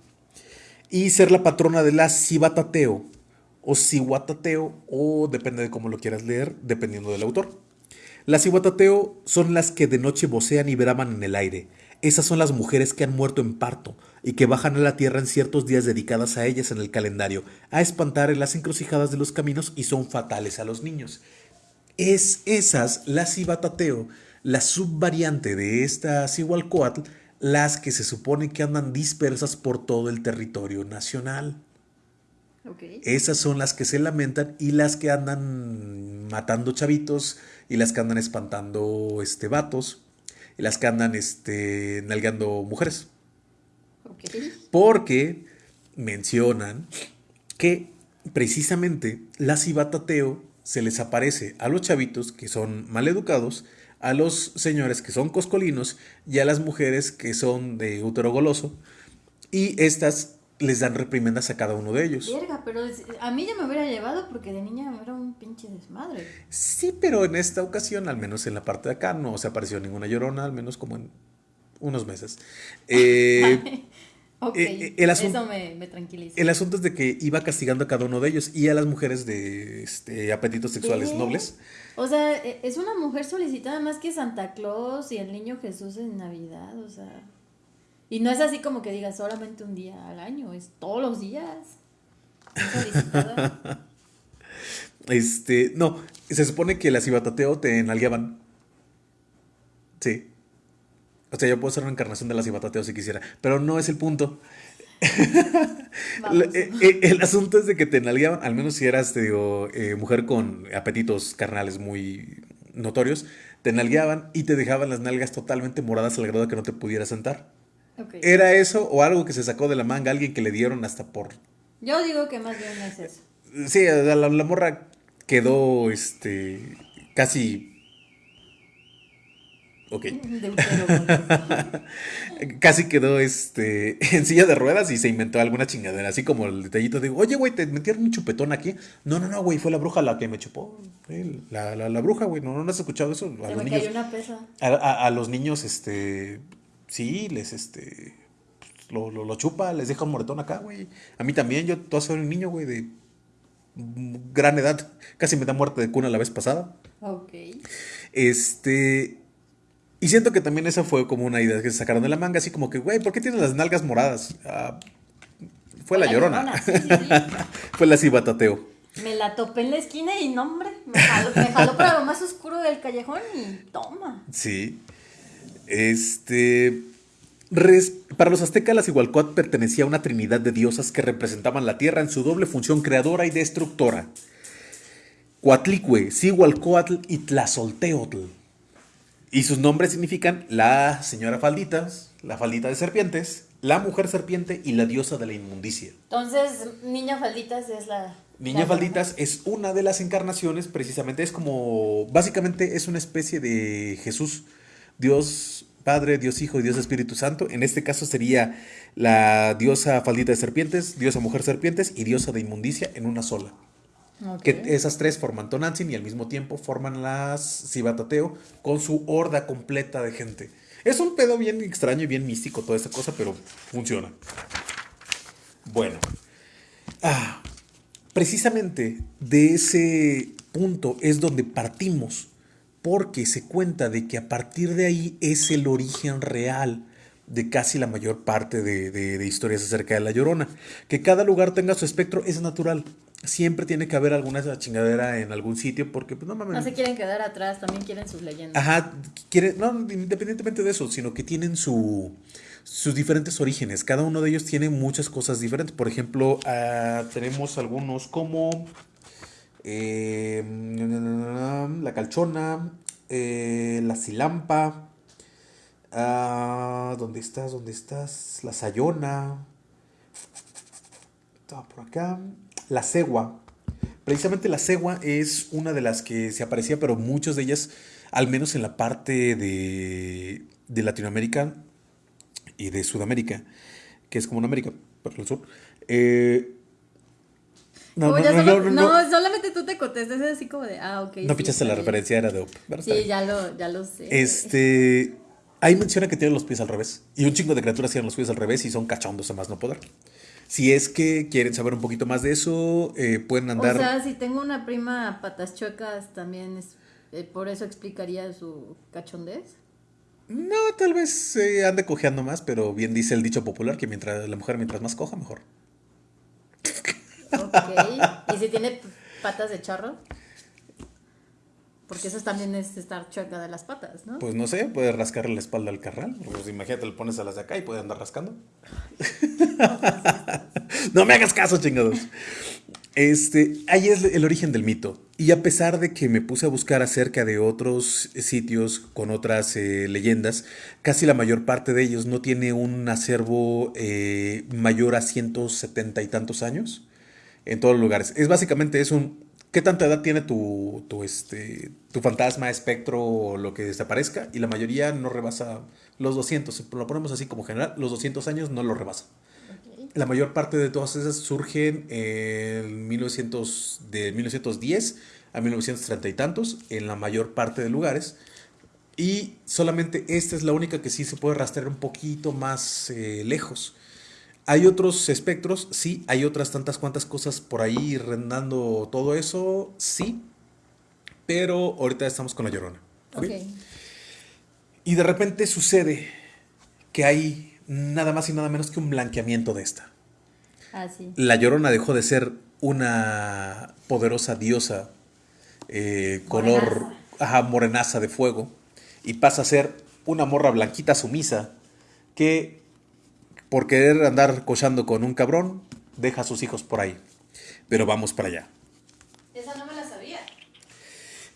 Y ser la patrona de la Cibatateo o Cihuatateo, o depende de cómo lo quieras leer, dependiendo del autor. Las Cihuatateo son las que de noche vocean y braman en el aire. Esas son las mujeres que han muerto en parto y que bajan a la tierra en ciertos días dedicadas a ellas en el calendario, a espantar en las encrucijadas de los caminos y son fatales a los niños. Es esas, la Cibatateo, la subvariante de esta Cihualcoatl, las que se supone que andan dispersas por todo el territorio nacional. Esas son las que se lamentan y las que andan matando chavitos y las que andan espantando este vatos y las que andan este nalgando mujeres. Porque mencionan que precisamente la cibatateo se les aparece a los chavitos que son maleducados, a los señores que son coscolinos y a las mujeres que son de útero goloso y estas les dan reprimendas a cada uno de ellos. Verga, pero a mí ya me hubiera llevado porque de niña era un pinche desmadre. Sí, pero en esta ocasión, al menos en la parte de acá, no se apareció ninguna llorona, al menos como en unos meses. Eh, [LAUGHS] ok, eh, el eso me, tranquiliza. El asunto es de que iba castigando a cada uno de ellos y a las mujeres de este, apetitos sexuales nobles. O sea, e, es una mujer solicitada más que Santa Claus y el niño Jesús en Navidad, o sea... Y no es así como que digas solamente un día al año, es todos los días. [LAUGHS] este, no, se supone que las Ibatateo te enalgueaban. Sí. O sea, yo puedo ser una encarnación de las Ibatateo si quisiera, pero no es el punto. [LAUGHS] Eh, eh, el, asunto es de que te enalgueaban, al menos si eras, te digo, eh, mujer con apetitos carnales muy notorios, te nalgueaban y te dejaban las nalgas totalmente moradas al grado de que no te pudieras sentar. ¿Era eso o algo que se sacó de la manga alguien que le dieron hasta por... Yo digo que más bien es eso. Sí, la, la morra quedó este casi... Ok. [LAUGHS] [LAUGHS] casi quedó este [LAUGHS] en silla de ruedas y se inventó alguna chingadera, así como el detallito de, oye, güey, te metieron un chupetón aquí. No, no, no, güey, fue la bruja la que me chupó. La, la, la bruja, güey, no, no has escuchado eso. A se me cayó una pesa. a, los niños, este, sí, les, este, lo, lo, chupa, les deja un moretón acá, güey. A mí también, yo tú soy un niño, güey, de gran edad. Casi me da muerte de cuna la vez pasada. Ok. Este... Y siento que también esa fue como una idea que se sacaron de la manga, así como que, güey, ¿por qué tienes las nalgas moradas? Ah, fue la, llorona. [LAUGHS] fue la cibatateo. Me la topé en la esquina y no, hombre, me jaló, me jaló para lo más oscuro del callejón y toma. Sí. Este. para los aztecas, la Igualcoatl pertenecía a una trinidad de diosas que representaban la tierra en su doble función creadora y destructora. Coatlicue, Cihualcoatl y Tlazolteotl. Y sus nombres significan la señora falditas, la faldita de serpientes, la mujer serpiente y la diosa de la inmundicia. Entonces, Niña Falditas es la... Niña Falditas es una de las encarnaciones, precisamente es como, básicamente es una especie de Jesús Dios Padre, Dios Hijo y Dios Espíritu Santo. En este caso sería la diosa faldita de serpientes, diosa mujer serpientes y diosa de inmundicia en una sola. Que esas tres forman Tonantzin y al mismo tiempo forman las Cibatateo con su horda completa de gente. Es un pedo bien extraño y bien místico toda esta cosa, pero funciona. Bueno. Ah, precisamente de ese punto es donde partimos porque se cuenta de que a partir de ahí es el origen real de casi la mayor parte de, historias acerca de la llorona. Que cada lugar tenga su espectro es natural. Siempre tiene que haber alguna chingadera en algún sitio porque pues, no No se quieren quedar atrás, también quieren sus leyendas. Ajá, quieren, no, independientemente de eso, sino que tienen su, sus diferentes orígenes. Cada uno de ellos tiene muchas cosas diferentes. Por ejemplo, ah, tenemos algunos como eh, la calchona, eh, la silampa, ah, ¿dónde estás? ¿Dónde estás? La sayona, estaba por acá, la cegua. Precisamente la cegua es una de las que se aparecía, pero muchas de ellas, al menos en la parte de, de Latinoamérica y de Sudamérica, que es como en América, para el sur, eh, no, no, no, solamente tú te contestas así como de, ah, ok. No pichaste la referencia, era de Sí, ya lo, ya lo sé. Este, Ahí menciona que tiene los pies al revés. Y un chingo de criaturas tienen los pies al revés y son cachondos a más no poder. Si es que quieren saber un poquito más de eso, eh, pueden andar. O sea, si tengo una prima patas chuecas, también es. eh, por eso explicaría su cachondez. No, tal vez se ande cojeando más, pero bien dice el dicho popular que mientras la mujer mientras más coja, mejor. Ok. ¿Y si tiene patas de charro? Porque eso también es estar chueca de las patas, ¿no? Pues no sé, puedes rascarle la espalda al carral. Pues imagínate, le pones a las de acá y puede andar rascando. [LAUGHS] no me hagas caso, chingados. Este, ahí es el origen del mito. Y a pesar de que me puse a buscar acerca de otros sitios con otras eh, leyendas, casi la mayor parte de ellos no tiene un acervo eh, mayor a 170 y tantos años en todos los lugares. Es básicamente es un ¿qué tanta edad tiene tu, tu, este, tu fantasma, espectro o lo que desaparezca? Y la mayoría no rebasa los 200. Lo ponemos así como general, los 200 años no lo rebasa. La mayor parte de todas esas surgen en 1900, de 1910 a 1930 y tantos, en la mayor parte de lugares. Y solamente esta es la única que sí se puede rastrear un poquito más eh, lejos. Hay otros espectros, sí, hay otras tantas cuantas cosas por ahí rendando todo eso, sí. Pero ahorita estamos con la llorona. ¿ok? Ok. Y de repente sucede que hay nada más y nada menos que un blanqueamiento de esta. Ah, sí. La Llorona dejó de ser una poderosa diosa eh, color Morenaza. ajá, morenaza de fuego y pasa a ser una morra blanquita sumisa que por querer andar cochando con un cabrón deja a sus hijos por ahí. Pero vamos para allá. Esa no me la sabía.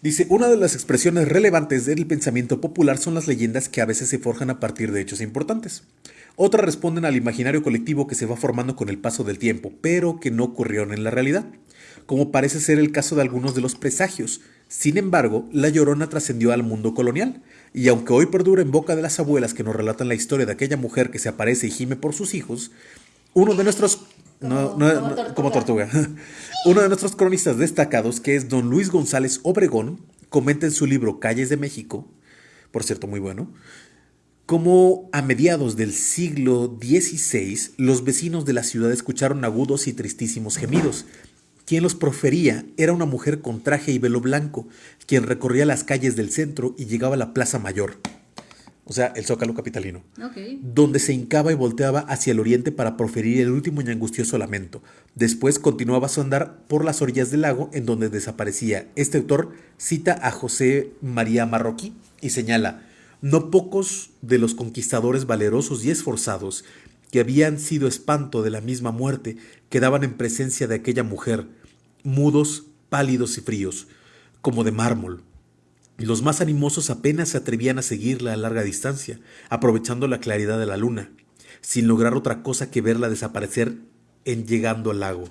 Dice, una de las expresiones relevantes del pensamiento popular son las leyendas que a veces se forjan a partir de hechos importantes. Otras responden al imaginario colectivo que se va formando con el paso del tiempo, pero que no ocurrieron en la realidad, como parece ser el caso de algunos de los presagios. Sin embargo, la llorona trascendió al mundo colonial, y aunque hoy perdura en boca de las abuelas que nos relatan la historia de aquella mujer que se aparece y gime por sus hijos, uno de nuestros... no- Como- no- como no- tortuga. como tortuga. [LAUGHS] Uno de nuestros cronistas destacados, que es don Luis González Obregón, comenta en su libro Calles de México, por cierto muy bueno, cómo a mediados del siglo XVI los vecinos de la ciudad escucharon agudos y tristísimos gemidos. Quien los profería era una mujer con traje y velo blanco, quien recorría las calles del centro y llegaba a la Plaza Mayor, o sea, el Zócalo Capitalino donde se hincaba y volteaba hacia el oriente para proferir el último y angustioso lamento. Después continuaba su andar por las orillas del lago, en donde desaparecía. Este autor cita a José María Marroquí y señala, no pocos de los conquistadores valerosos y esforzados, que habían sido espanto de la misma muerte, quedaban en presencia de aquella mujer, mudos, pálidos y fríos, como de mármol, los más animosos apenas se atrevían a seguirla a larga distancia, aprovechando la claridad de la luna, sin lograr otra cosa que verla desaparecer en llegando al lago,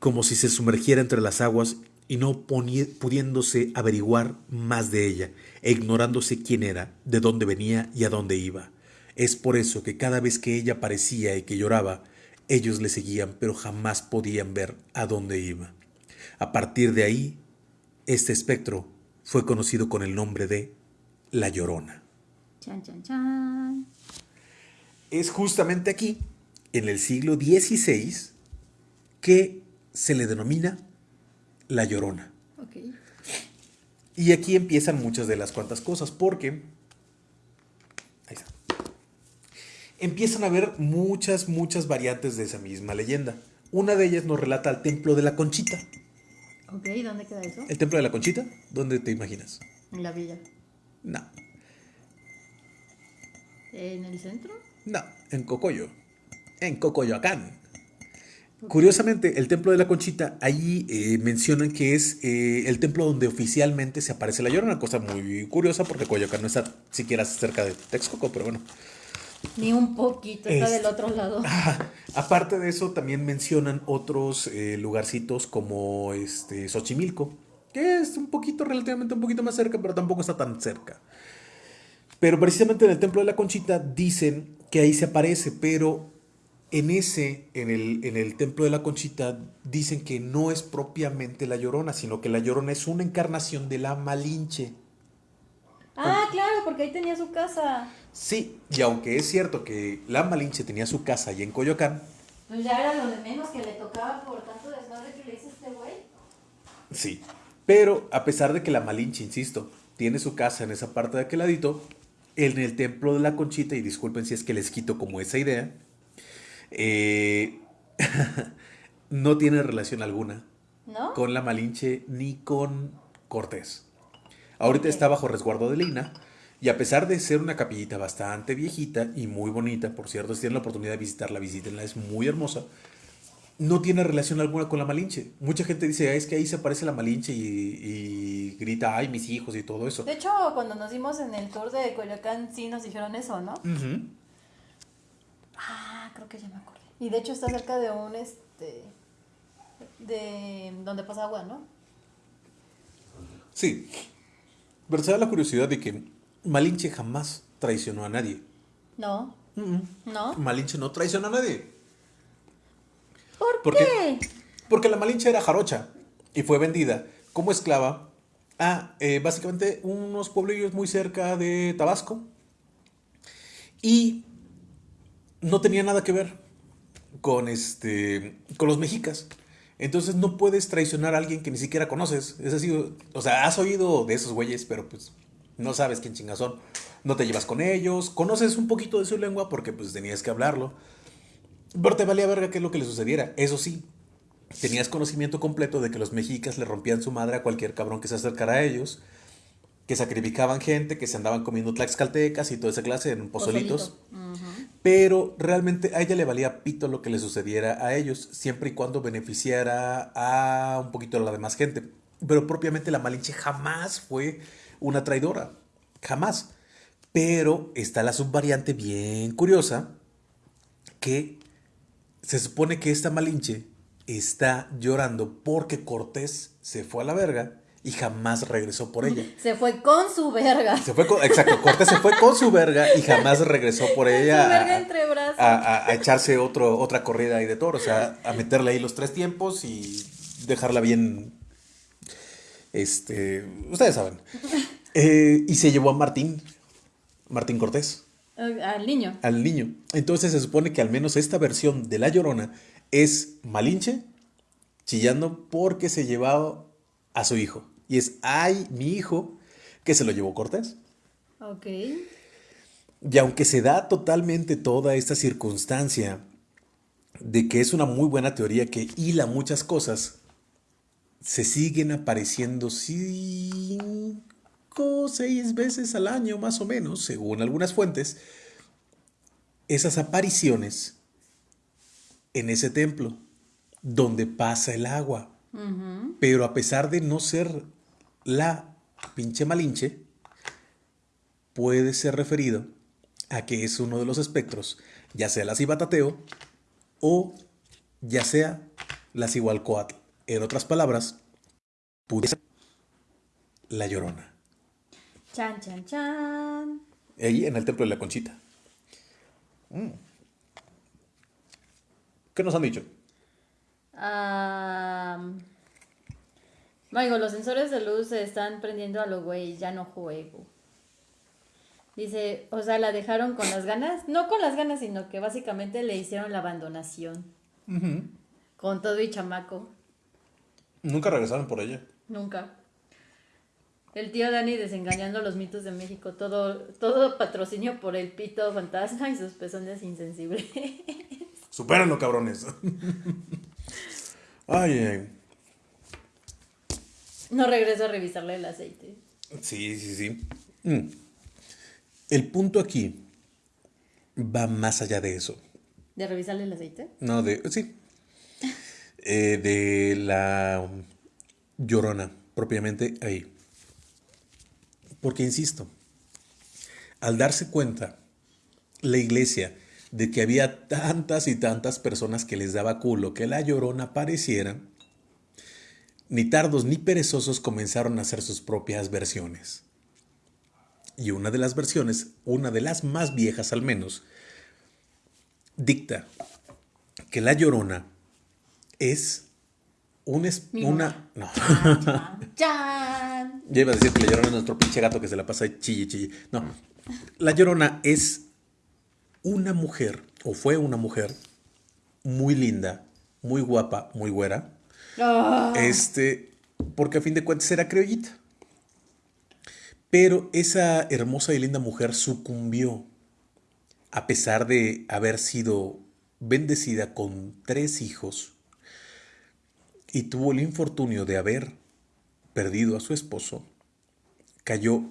como si se sumergiera entre las aguas y no pudiéndose averiguar más de ella, e ignorándose quién era, de dónde venía y a dónde iba. Es por eso que cada vez que ella aparecía y que lloraba, ellos le seguían, pero jamás podían ver a dónde iba. A partir de ahí, este espectro fue conocido con el nombre de La Llorona. Chan, chan, chan. Es justamente aquí, en el siglo XVI, que se le denomina La Llorona. Y aquí empiezan muchas de las cuantas cosas, porque... Ahí está. Empiezan a haber muchas, muchas variantes de esa misma leyenda. Una de ellas nos relata al templo de la Conchita. Ok, ¿dónde queda eso? ¿El templo de la Conchita? ¿Dónde te imaginas? En la villa. No, ¿En el centro? no, en Cocoyo. En Cocoyoacán. Curiosamente, el templo de la Conchita, ahí eh, mencionan que es eh, el templo donde oficialmente se aparece la llorona, cosa muy curiosa porque Coyoacán no está siquiera cerca de Texcoco, pero bueno. Ni un poquito, está Este- del otro lado. [LAUGHS] Aparte de eso, también mencionan otros eh, lugarcitos como este Xochimilco, que es un poquito, relativamente un poquito más cerca, pero tampoco está tan cerca. Pero precisamente en el Templo de la Conchita dicen que ahí se aparece, pero en ese, en el, en el Templo de la Conchita, dicen que no es propiamente la Llorona, sino que la Llorona es una encarnación de la Malinche. Ah, claro, porque ahí tenía su casa. Sí, y aunque es cierto que la Malinche tenía su casa ahí en Coyoacán, Pues ya era lo de menos que le tocaba por tanto desmadre que le hizo este güey. sí. Pero a pesar de que la Malinche, insisto, tiene su casa en esa parte de aquel ladito, en el templo de la Conchita, y disculpen si es que les quito como esa idea, eh, [LAUGHS] no tiene relación alguna ¿No? con la Malinche ni con Cortés. Ahorita está bajo resguardo de Lina y a pesar de ser una capillita bastante viejita y muy bonita, por cierto, si tienen la oportunidad de visitarla, visítenla, es muy hermosa, no tiene relación alguna con la Malinche. Mucha gente dice, "Ah, es que ahí se aparece la Malinche y, y grita, ay, mis hijos y todo eso. De hecho, cuando nos dimos en el tour de Coyoacán, sí nos dijeron eso, ¿no? Ujú. Ah, creo que ya me acordé. Y de hecho está cerca de un, este, de donde pasa agua, ¿no? Sí, pero se da la curiosidad de que Malinche jamás traicionó a nadie. No, Mm, ¿no? Malinche no traicionó a nadie. ¿Por, ¿Por qué? Porque la Malinche era jarocha y fue vendida como esclava a eh, básicamente unos pueblillos muy cerca de Tabasco y no tenía nada que ver con, este, con los mexicas. Entonces no puedes traicionar a alguien que ni siquiera conoces. Es así, o sea, has oído de esos güeyes, pero pues no sabes quién chingas son. No te llevas con ellos, conoces un poquito de su lengua porque pues tenías que hablarlo. Pero te valía verga qué es lo que le sucediera. Eso sí, tenías conocimiento completo de que los mexicas le rompían su madre a cualquier cabrón que se acercara a ellos, que sacrificaban gente, que se andaban comiendo tlaxcaltecas y toda esa clase en pozolitos. Pozolito. Pero realmente a ella le valía pito lo que le sucediera a ellos, siempre y cuando beneficiara a un poquito a la demás gente. Pero propiamente la Malinche jamás fue una traidora, jamás. Pero está la subvariante bien curiosa que se supone que esta Malinche está llorando porque Cortés se fue a la verga y jamás regresó por ella. [LAUGHS] Se fue con su verga. Se fue con- exacto, Cortés se fue con su verga y jamás regresó por ella Su verga a, entre brazos. a- a- a echarse otro, otra corrida ahí de toro, o sea, a meterle ahí los tres tiempos y dejarla bien, este, ustedes saben. Eh, y se llevó a Martín, Martín Cortés, Al niño. al niño. Entonces se supone que al menos esta versión de La Llorona es Malinche chillando porque se llevaba a su hijo. Y es, ay, mi hijo, que se lo llevó Cortés. Ok. Y aunque se da totalmente toda esta circunstancia de que es una muy buena teoría que hila muchas cosas, se siguen apareciendo cinco o seis veces al año más o menos, según algunas fuentes, esas apariciones en ese templo donde pasa el agua. Pero a pesar de no ser la pinche malinche, puede ser referido a que es uno de los espectros, ya sea la cibatateo o ya sea la cihualcoatl. En otras palabras, pudiera ser la llorona. Chan, chan, chan. Ahí en el templo de la conchita. Mm. ¿Qué nos han dicho? Ah, Maigo, los sensores de luz se están prendiendo a lo güey, ya no juego. Dice, o sea, la dejaron con las ganas. No con las ganas, sino que básicamente le hicieron la abandonación. Con todo y chamaco. Nunca regresaron por ella. Nunca. El tío Dani desengañando los mitos de México. Todo, todo patrocinio por el pito fantasma y sus pezones insensibles. [LAUGHS] Supérenlo, cabrones. [LAUGHS] Ay, ay. No regreso a revisarle el aceite. Sí, sí, sí. Mm. El punto aquí va más allá de eso. ¿De revisarle el aceite? No, de. Sí. Eh, de la llorona, propiamente ahí. Porque, insisto, al darse cuenta la iglesia de que había tantas y tantas personas que les daba culo que la llorona apareciera, ni tardos ni perezosos comenzaron a hacer sus propias versiones. Y una de las versiones, una de las más viejas al menos, dicta que la llorona es un es- Mi una. No. [LAUGHS] Yo iba a decir que la llorona es nuestro pinche gato que se la pasa chille, chille. No. La llorona es una mujer, o fue una mujer, muy linda, muy guapa, muy güera. Ah, Este, porque a fin de cuentas era criollita. Pero esa hermosa y linda mujer sucumbió, a pesar de haber sido bendecida con tres hijos, y tuvo el infortunio de haber perdido a su esposo, cayó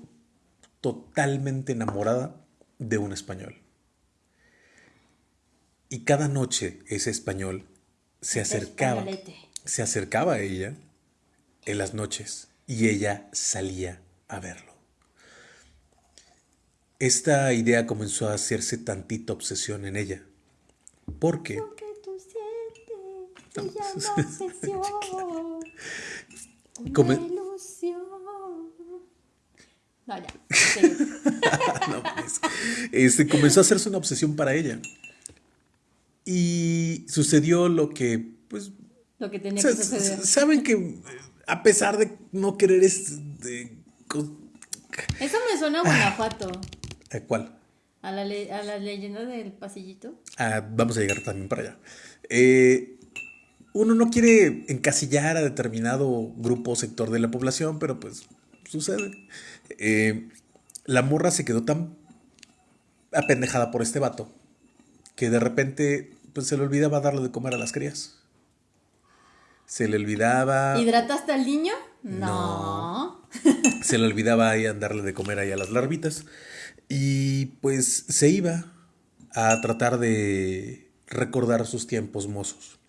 totalmente enamorada de un español. Y cada noche ese español se acercaba se acercaba a ella en las noches y ella salía a verlo. Esta idea comenzó a hacerse tantita obsesión en ella. Porque Lo que tú sientes se No. [LAUGHS] Come- ilusión. No, ya. sí. [LAUGHS] no, pues, este, comenzó a hacerse una obsesión para ella. Y sucedió lo que, pues, Lo que tenía que suceder. sa- saben que a pesar de no querer es de, Eso me suena a Guanajuato. ¿a ¿Cuál? A la, a la leyenda del pasillito. Ah, vamos a llegar también para allá. Eh, uno no quiere encasillar a determinado grupo o sector de la población, pero pues sucede. Eh, la morra se quedó tan apendejada por este vato que de repente pues, se le olvidaba darle de comer a las crías. Se le olvidaba. ¿Hidrataste al niño? No. [LAUGHS] [LAUGHS] Se le olvidaba ahí darle de comer ahí a las larvitas. Y pues se iba a tratar de recordar sus tiempos mozos.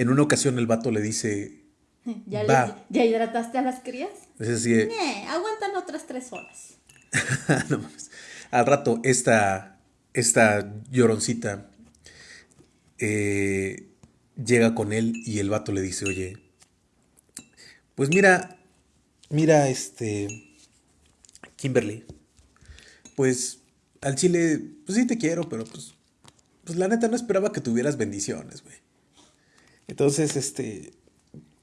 En una ocasión el vato le dice, [LAUGHS] ¿Ya, Va. le- ¿Ya hidrataste a las crías? es Nee, aguantan otras tres horas. [LAUGHS] no mames. al rato esta, esta lloroncita eh, llega con él y el vato le dice, oye, pues mira, mira este, Kimberly, pues al chile, pues sí te quiero, pero pues, pues la neta no esperaba que tuvieras bendiciones, güey. Entonces, este,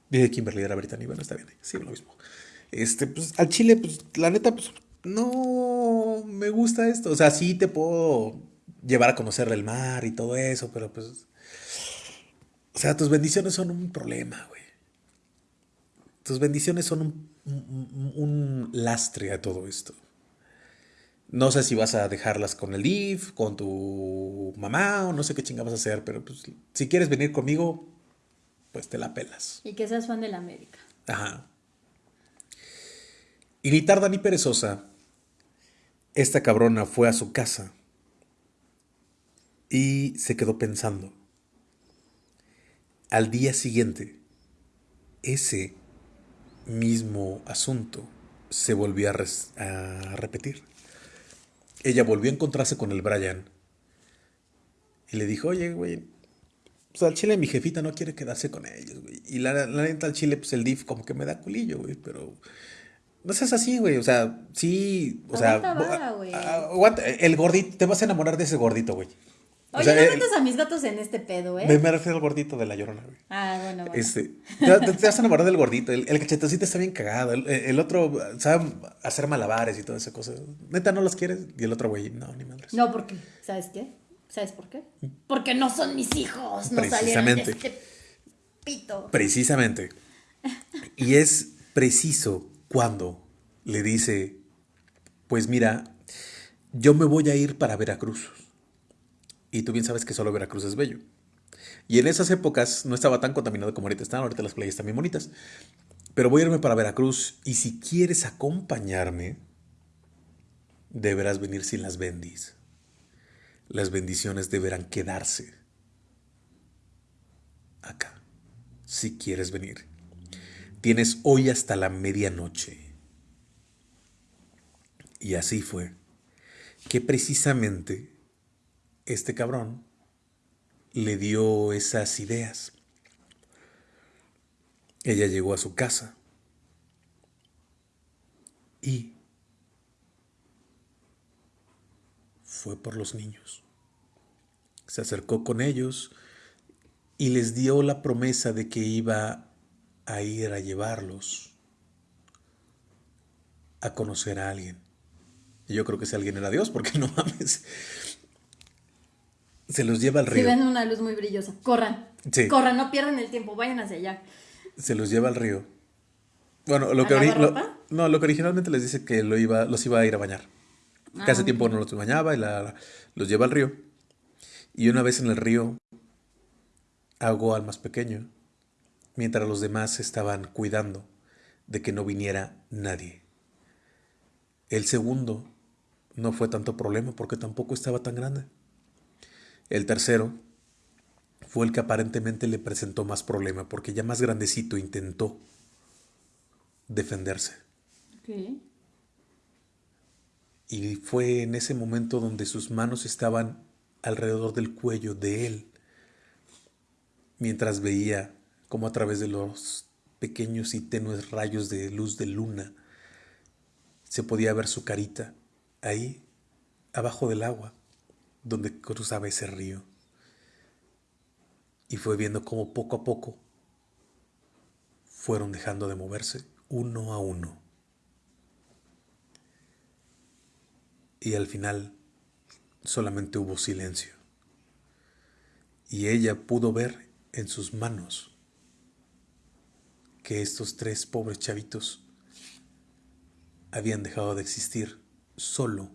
Dije Kimberly era Brittany, bueno, está bien, sí, lo mismo. Este, pues al chile, pues la neta, pues no me gusta esto. O sea, sí te puedo llevar a conocer el mar y todo eso, pero pues. O sea, tus bendiciones son un problema, güey. Tus bendiciones son un, un- lastre a todo esto. No sé si vas a dejarlas con el DIF, con tu mamá, o no sé qué chinga vas a hacer, pero pues si quieres venir conmigo, pues te la pelas. Y que seas fan de la América. Ajá. Y ni tarda ni perezosa, esta cabrona fue a su casa y se quedó pensando. Al día siguiente, ese mismo asunto se volvió a, res- a repetir. Ella volvió a encontrarse con el Brian y le dijo, oye, güey, pues al chile mi jefita no quiere quedarse con ellos, güey. Y la, la neta al chile, pues el DIF como que me da culillo, güey, pero... No seas así, güey, o sea, sí, o sea... Aguanta vara, güey. ah, aguanta, el gordito, te vas a enamorar de ese gordito, güey. O Oye, sea, no eh, metas a mis gatos en este pedo, ¿eh? me, me refiero al gordito de la llorona, güey. Ah, bueno, bueno. Este, te, te- te vas a enamorar del gordito. El, el cachetosito está bien cagado. El, el otro sabe hacer malabares y toda esa cosa. Neta, ¿no los quieres? Y el otro güey, no, ni madres. No, porque, ¿sabes qué? ¿Sabes por qué? Porque no son mis hijos, no salieron de Precisamente. este pito. Precisamente. Y es preciso cuando le dice, pues mira, yo me voy a ir para Veracruz. Y tú bien sabes que solo Veracruz es bello. Y en esas épocas no estaba tan contaminado como ahorita están, ahorita las playas están bien bonitas. Pero voy a irme para Veracruz y si quieres acompañarme, deberás venir sin las bendis. Las bendiciones deberán quedarse acá, si quieres venir. Tienes hoy hasta la medianoche. Y así fue que precisamente este cabrón le dio esas ideas. Ella llegó a su casa y fue por los niños. Se acercó con ellos y les dio la promesa de que iba a ir a llevarlos a conocer a alguien. Y yo creo que ese alguien era Dios, porque no mames. Se los lleva al río. Si ven una luz muy brillosa, corran. Sí. Corran, no pierdan el tiempo, vayan hacia allá. Se los lleva al río. Bueno, lo ¿A que, lo- no, lo que originalmente les dice que lo iba, los iba a ir a bañar. Que hace Ah, tiempo no los bañaba y la- los lleva al río. Y una vez en el río ahogó al más pequeño, mientras los demás estaban cuidando de que no viniera nadie. El segundo no fue tanto problema porque tampoco estaba tan grande. El tercero fue el que aparentemente le presentó más problema porque ya más grandecito intentó defenderse. Y fue en ese momento donde sus manos estaban alrededor del cuello de él, mientras veía cómo a través de los pequeños y tenues rayos de luz de luna se podía ver su carita ahí, abajo del agua, donde cruzaba ese río. Y fue viendo cómo poco a poco fueron dejando de moverse uno a uno. Y al final solamente hubo silencio. Y ella pudo ver en sus manos que estos tres pobres chavitos habían dejado de existir solo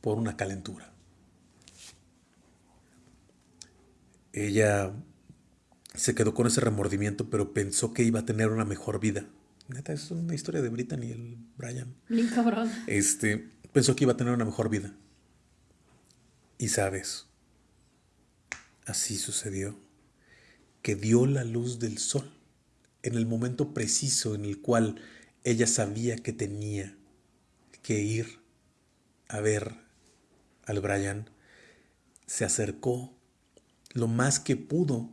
por una calentura. Ella se quedó con ese remordimiento, pero pensó que iba a tener una mejor vida. Neta, es una historia de Brittany y el Brian. Bien cabrón. Este, pensó que iba a tener una mejor vida. Y sabes, así sucedió, que dio la luz del sol en el momento preciso en el cual ella sabía que tenía que ir a ver al Brian, se acercó lo más que pudo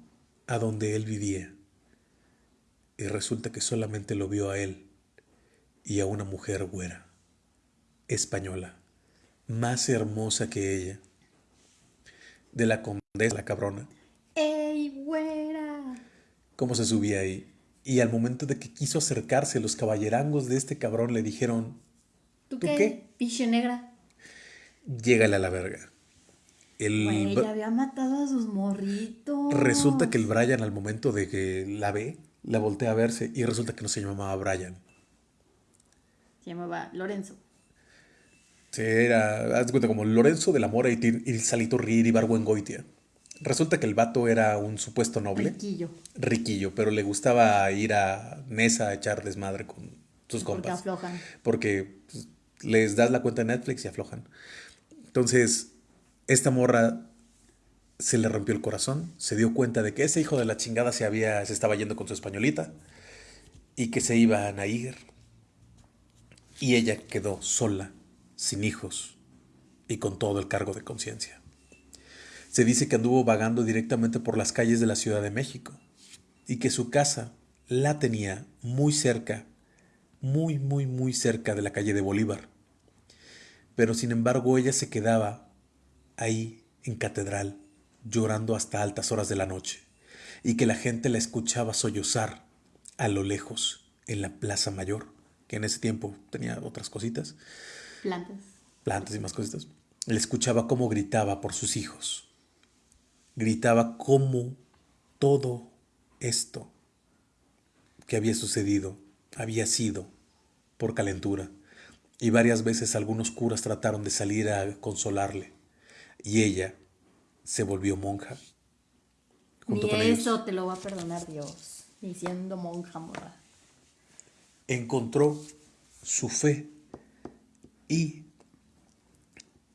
a donde él vivía. Y resulta que solamente lo vio a él y a una mujer güera española, más hermosa que ella, de la condesa, la cabrona, ¡Ey, güera! cómo se subía ahí. Y al momento de que quiso acercarse, los caballerangos de este cabrón le dijeron, ¿Tú, ¿Tú qué? qué? Piche negra. llégale a la verga. El Güey, ya había matado a sus morritos. Resulta que el Brian al momento de que la ve, la voltea a verse y resulta que no se llamaba Brian. Se llamaba Lorenzo. Sí, era, haz de cuenta, como Lorenzo de la Mora y, Salito Rir y Barbuengoitia. Resulta que el vato era un supuesto noble. Riquillo. riquillo, pero le gustaba ir a mesa a echar desmadre con sus Porque compas. aflojan. Porque pues, les das la cuenta de Netflix y aflojan. Entonces, esta morra se le rompió el corazón, se dio cuenta de que ese hijo de la chingada se había se estaba yendo con su españolita y que se iban a ir. Y ella quedó sola, sin hijos y con todo el cargo de conciencia. Se dice que anduvo vagando directamente por las calles de la Ciudad de México y que su casa la tenía muy cerca, muy, muy, muy cerca de la calle de Bolívar. Pero sin embargo ella se quedaba ahí en catedral, llorando hasta altas horas de la noche, y que la gente la escuchaba sollozar a lo lejos en la Plaza Mayor, que en ese tiempo tenía otras cositas, Plantas. plantas y más cositas. Le escuchaba cómo gritaba por sus hijos. Gritaba cómo todo esto que había sucedido había sido por calentura. Y varias veces algunos curas trataron de salir a consolarle. Y ella se volvió monja. Junto con ellos. eso te lo va a perdonar Dios. Ni siendo monja morra. encontró su fe y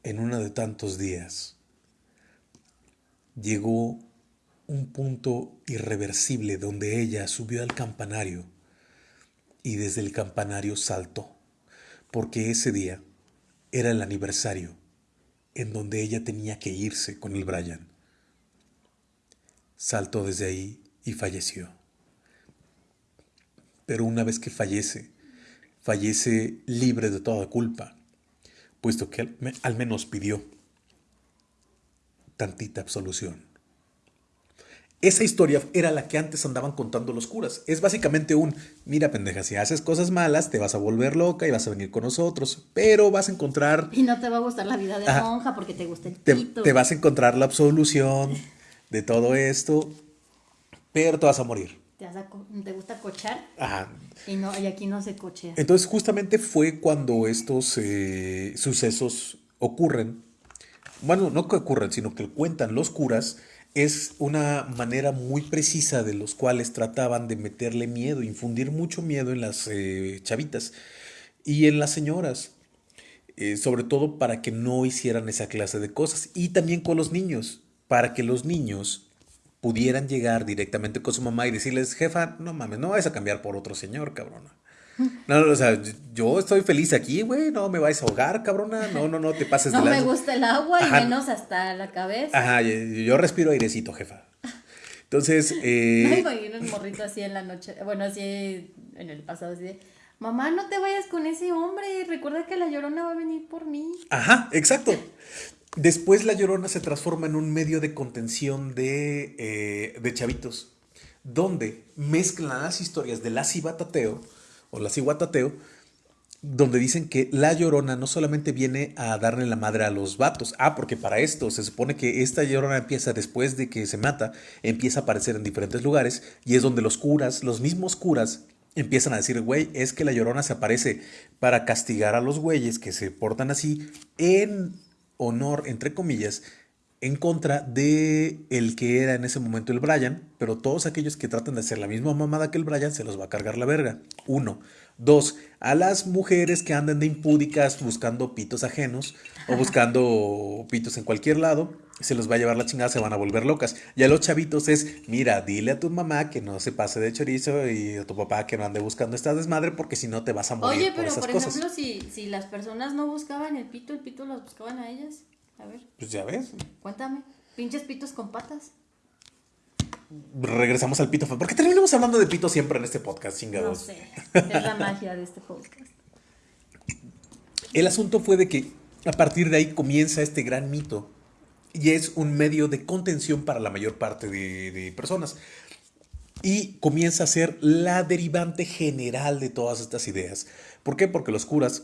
en uno de tantos días llegó un punto irreversible donde ella subió al campanario y desde el campanario saltó, porque ese día era el aniversario en donde ella tenía que irse con el Brian. Saltó desde ahí y falleció. Pero una vez que fallece, fallece libre de toda culpa, puesto que al, me- al menos pidió tantita absolución. Esa historia era la que antes andaban contando los curas. Es básicamente un, mira pendeja, si haces cosas malas te vas a volver loca y vas a venir con nosotros, pero vas a encontrar... Y no te va a gustar la vida de monja porque te gusta el te, te vas a encontrar la absolución de todo esto, pero te vas a morir. ¿Te, gusta cochar? Ajá. Y, no, y aquí no se cochea. Entonces justamente fue cuando estos eh, sucesos ocurren. Bueno, no que ocurren, sino que cuentan los curas es una manera muy precisa de los cuales trataban de meterle miedo, infundir mucho miedo en las eh, chavitas y en las señoras, eh, sobre todo para que no hicieran esa clase de cosas y también con los niños, para que los niños pudieran llegar directamente con su mamá y decirles, jefa, no mames, no vas a cambiar por otro señor, cabrona. No, o sea, yo estoy feliz aquí, güey, no me vais a ahogar, cabrona, no, no, no te pases [LAUGHS] de No me gusta el agua y menos hasta la cabeza. Ajá, yo respiro airecito, jefa. Entonces, [LAUGHS] eh... Me imagino un morrito así en la noche, bueno, así en el pasado, así de, mamá, no te vayas con ese hombre, recuerda que la llorona va a venir por mí. Ajá, exacto. Después la llorona se transforma en un medio de contención de, eh, de chavitos, donde mezclan las historias de la cibatateo o la ciguatateo, donde dicen que la llorona no solamente viene a darle la madre a los vatos, ah, porque para esto se supone que esta llorona empieza después de que se mata, empieza a aparecer en diferentes lugares y es donde los curas, los mismos curas, empiezan a decir, güey, es que la llorona se aparece para castigar a los güeyes que se portan así en honor, entre comillas, en contra de el que era en ese momento el Brian, pero todos aquellos que tratan de hacer la misma mamada que el Brian se los va a cargar la verga. Uno. Dos, a las mujeres que andan de impúdicas buscando pitos ajenos o buscando pitos en cualquier lado, se los va a llevar la chingada, se van a volver locas. Y a los chavitos es, mira, dile a tu mamá que no se pase de chorizo y a tu papá que no ande buscando esta desmadre porque si no te vas a morir. Oye, pero por, ejemplo, si, si las personas no buscaban el pito, el pito los buscaban a ellas. A ver. Pues ya ves. Cuéntame. Pinches pitos con patas. Regresamos al pito. ¿Por qué terminamos hablando de pito siempre en este podcast, chingados? No sé. Es la magia de este podcast. El asunto fue de que a partir de ahí comienza este gran mito y es un medio de contención para la mayor parte de, de personas. Y comienza a ser la derivante general de todas estas ideas. ¿Por qué? Porque los curas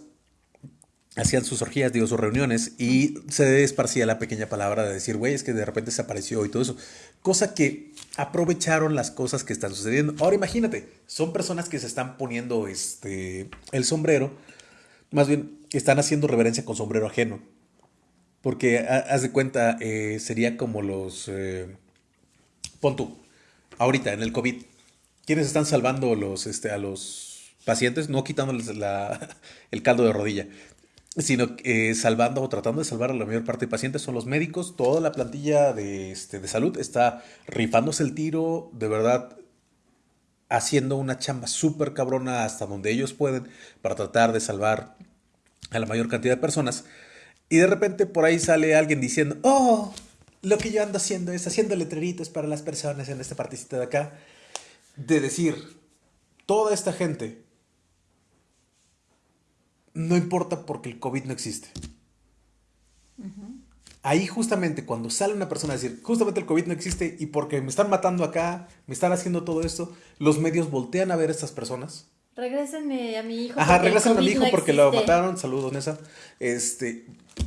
hacían sus orgías, digo, sus reuniones, y se esparcía la pequeña palabra de decir, güey, es que de repente se apareció y todo eso. Cosa que aprovecharon las cosas que están sucediendo. Ahora imagínate, son personas que se están poniendo este, el sombrero, más bien están haciendo reverencia con sombrero ajeno. Porque, haz de cuenta, eh, sería como los... Eh, pon tú, ahorita en el COVID, ¿quiénes están salvando este, a los pacientes? No quitándoles [LAUGHS] el caldo de rodilla, sino eh, salvando o tratando de salvar a la mayor parte de pacientes son los médicos. Toda la plantilla de, este, de salud está rifándose el tiro, de verdad haciendo una chamba súper cabrona hasta donde ellos pueden para tratar de salvar a la mayor cantidad de personas. Y de repente por ahí sale alguien diciendo, oh, lo que yo ando haciendo es haciendo letreritos para las personas en esta partecita de acá. De decir, toda esta gente no importa porque el COVID no existe. Ahí justamente cuando sale una persona a decir, justamente el COVID no existe y porque me están matando acá, me están haciendo todo esto, los medios voltean a ver a estas personas. Regrésenme a mi hijo. Ajá, regrésenme a mi hijo porque lo mataron. Saludos, Nessa. Este,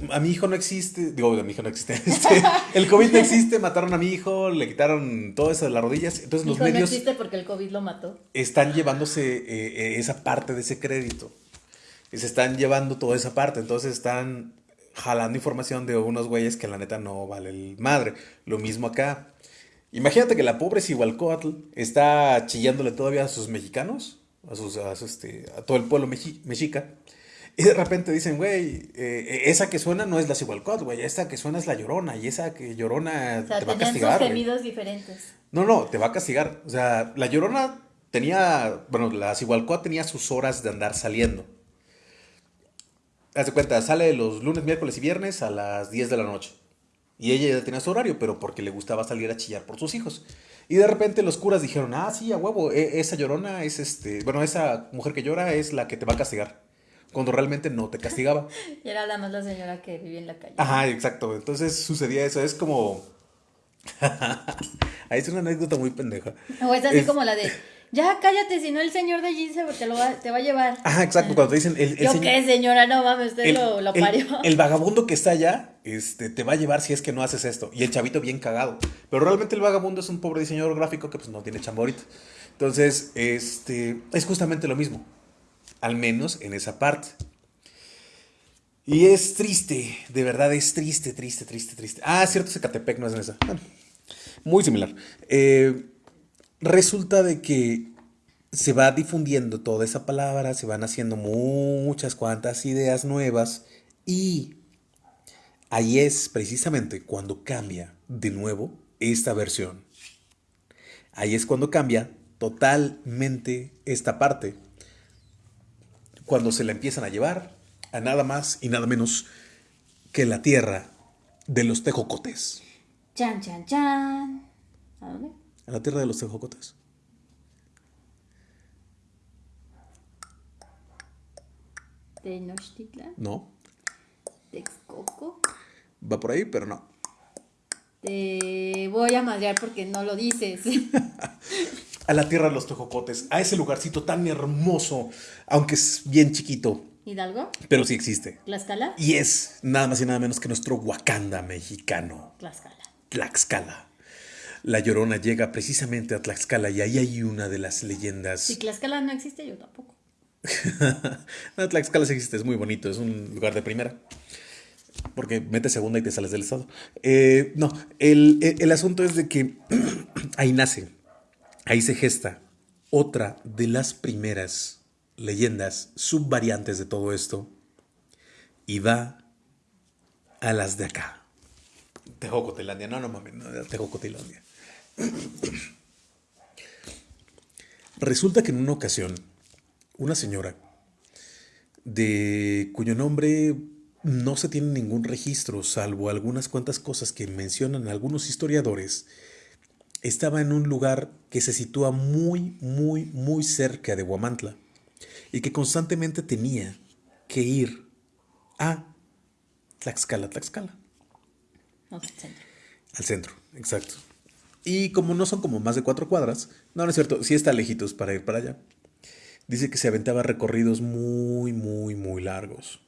a mi hijo no existe. Digo, a mi hijo no existe. [LAUGHS] Este, el COVID no existe, mataron a mi hijo, le quitaron todo eso de las rodillas. Entonces los medios. No existe porque el COVID lo mató. Están llevándose eh, eh, esa parte de ese crédito y se están llevando toda esa parte. Entonces están jalando información de unos güeyes que la neta no vale el madre. Lo mismo acá. Imagínate que la pobre Cihualcoatl está chillándole todavía a sus mexicanos, a, sus, a, este, a todo el pueblo mexica. Y de repente dicen, güey, eh, esa que suena no es la Cihualcoatl, güey, esa que suena es la Llorona, y esa que Llorona te va a castigar. Sus diferentes. No, no, te va a castigar. O sea, la Llorona tenía, bueno, la Cihualcoatl tenía sus horas de andar saliendo. Haz de cuenta, sale los lunes, miércoles y viernes a las 10 de la noche. Y ella ya tenía su horario, pero porque le gustaba salir a chillar por sus hijos. Y de repente los curas dijeron, ah, sí, a huevo, e, esa llorona es este, bueno, esa mujer que llora es la que te va a castigar. Cuando realmente no te castigaba. [LAUGHS] y era la más la señora que vivía en la calle. Ajá, exacto. Entonces sucedía eso. Es como [LAUGHS] Ahí es una anécdota muy pendeja. O es así Es- como la de, ya cállate, si no el señor de allí te, lo va, te va a llevar. Ajá, exacto, cuando te dicen el, el Yo señor- qué, señora, no mames, usted el- lo, lo el- parió. el [LAUGHS] vagabundo que está allá este, te va a llevar si es que no haces esto. Y el chavito bien cagado. Pero realmente el vagabundo es un pobre diseñador gráfico que pues no tiene chamba ahorita. Entonces, este, es justamente lo mismo. Al menos en esa parte. Y es triste, de verdad es triste, triste, triste, triste. Ah, cierto, Zacatepec no es en esa. Bueno, muy similar. Eh, resulta de que se va difundiendo toda esa palabra, se van haciendo muchas cuantas ideas nuevas y ahí es precisamente cuando cambia de nuevo esta versión. Ahí es cuando cambia totalmente esta parte. Cuando se la empiezan a llevar a nada más y nada menos que la tierra de los tejocotes. Chan, chan, chan. ¿A dónde? A la tierra de los tejocotes. Tenochtitlan, No, Texcoco. va por ahí, pero no. Te voy a madrear porque no lo dices. [LAUGHS] A la tierra de los tejocotes, a ese lugarcito tan hermoso, aunque es bien chiquito, ¿Hidalgo? pero sí existe. ¿Tlaxcala? Y es nada más y nada menos que nuestro Wakanda mexicano, Tlaxcala. Tlaxcala. La Llorona llega precisamente a Tlaxcala y ahí hay una de las leyendas. Si Tlaxcala no existe, yo tampoco. no, [LAUGHS] Tlaxcala sí existe, es muy bonito, es un lugar de primera. Porque metes segunda y te sales del estado. Eh, no, el, el- el asunto es de que [CLEARS THROAT] ahí nace, ahí se gesta otra de las primeras leyendas subvariantes de todo esto. Y va a las de acá. Tejocotilandia, no, no mames, no, Tejocotilandia. [COUGHS] Resulta que en una ocasión, una señora, de cuyo nombre no se tiene ningún registro, salvo algunas cuantas cosas que mencionan algunos historiadores, estaba en un lugar que se sitúa muy, muy, muy cerca de Huamantla y que constantemente tenía que ir a Tlaxcala, Tlaxcala, No sé, centro. al centro, exacto. Y como no son como más de cuatro cuadras, no, no es cierto, sí está lejitos para ir para allá. Dice que se aventaba recorridos muy, muy, muy largos.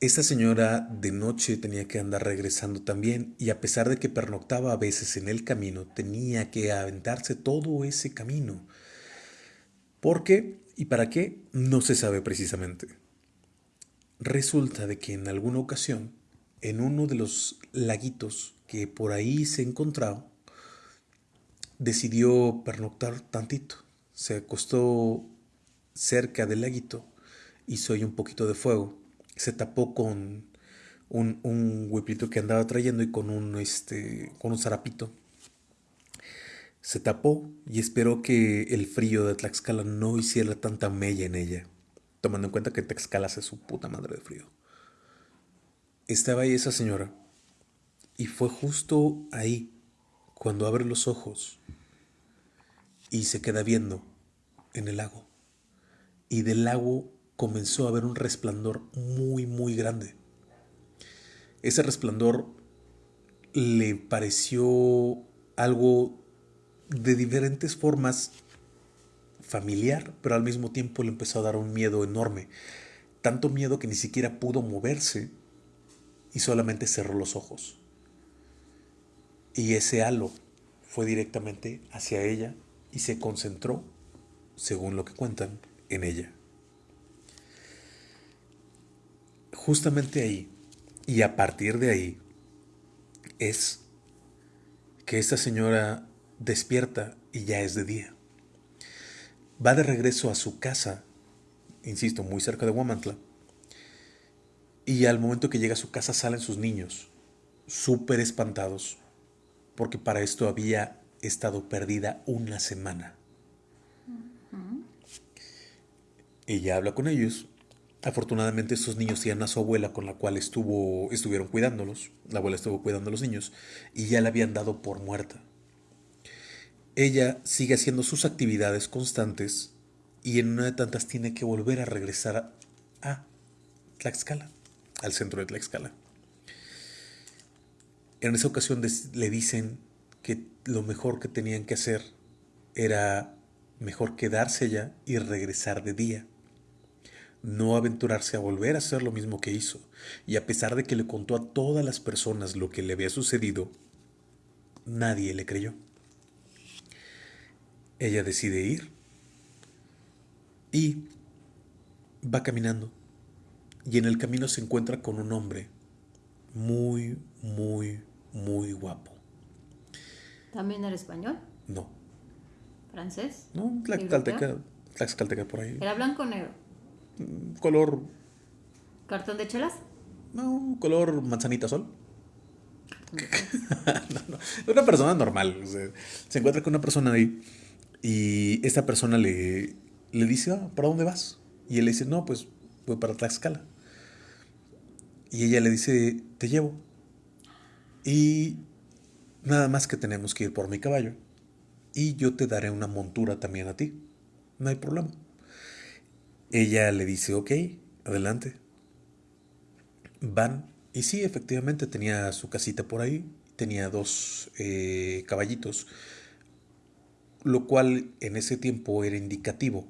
Esta señora de noche tenía que andar regresando también y a pesar de que pernoctaba a veces en el camino, tenía que aventarse todo ese camino. ¿Por qué y para qué? No se sabe precisamente. Resulta de que en alguna ocasión, en uno de los laguitos que por ahí se encontraba, decidió pernoctar tantito. Se acostó cerca del laguito, hizo ahí un poquito de fuego, se tapó con un, un que andaba trayendo y con un, este, con un zarapito. Se tapó y esperó que el frío de Tlaxcala no hiciera tanta mella en ella, tomando en cuenta que Tlaxcala hace su puta madre de frío. Estaba ahí esa señora y fue justo ahí cuando abre los ojos y se queda viendo en el lago. Y del lago comenzó a ver un resplandor muy, muy grande. Ese resplandor le pareció algo de diferentes formas familiar, pero al mismo tiempo le empezó a dar un miedo enorme. Tanto miedo que ni siquiera pudo moverse y solamente cerró los ojos. Y ese halo fue directamente hacia ella y se concentró, según lo que cuentan, en ella. Justamente ahí, y a partir de ahí, es que esta señora despierta y ya es de día. Va de regreso a su casa, insisto, muy cerca de Huamantla, y al momento que llega a su casa salen sus niños, súper espantados, porque para esto había estado perdida una semana. Ella habla con ellos. Afortunadamente estos niños tienen a su abuela con la cual estuvo, estuvieron cuidándolos. La abuela estuvo cuidando a los niños y ya la habían dado por muerta. Ella sigue haciendo sus actividades constantes y en una de tantas tiene que volver a regresar a Tlaxcala, al centro de Tlaxcala. En esa ocasión le dicen que lo mejor que tenían que hacer era mejor quedarse allá y regresar de día. No aventurarse a volver a hacer lo mismo que hizo. Y a pesar de que le contó a todas las personas lo que le había sucedido, nadie le creyó. Ella decide ir y va caminando. Y en el camino se encuentra con un hombre muy, muy, muy guapo. ¿También era español? No. ¿Francés? No, tlaxcalteca, tlaxcalteca por ahí. ¿Era blanco o negro? Mm, color. ¿Cartón de chelas? No, color manzanita sol. [LAUGHS] no, no. Una persona normal. se encuentra con una persona ahí y esta persona le, le dice, ah, ¿para dónde vas? Y él le dice, no, pues voy para Tlaxcala. Y ella le dice, te llevo. Y nada más que tenemos que ir por mi caballo. Y yo te daré una montura también a ti. No hay problema. Ella le dice, ok, adelante. Van. Y sí, efectivamente tenía su casita por ahí. Tenía dos eh, caballitos. Lo cual en ese tiempo era indicativo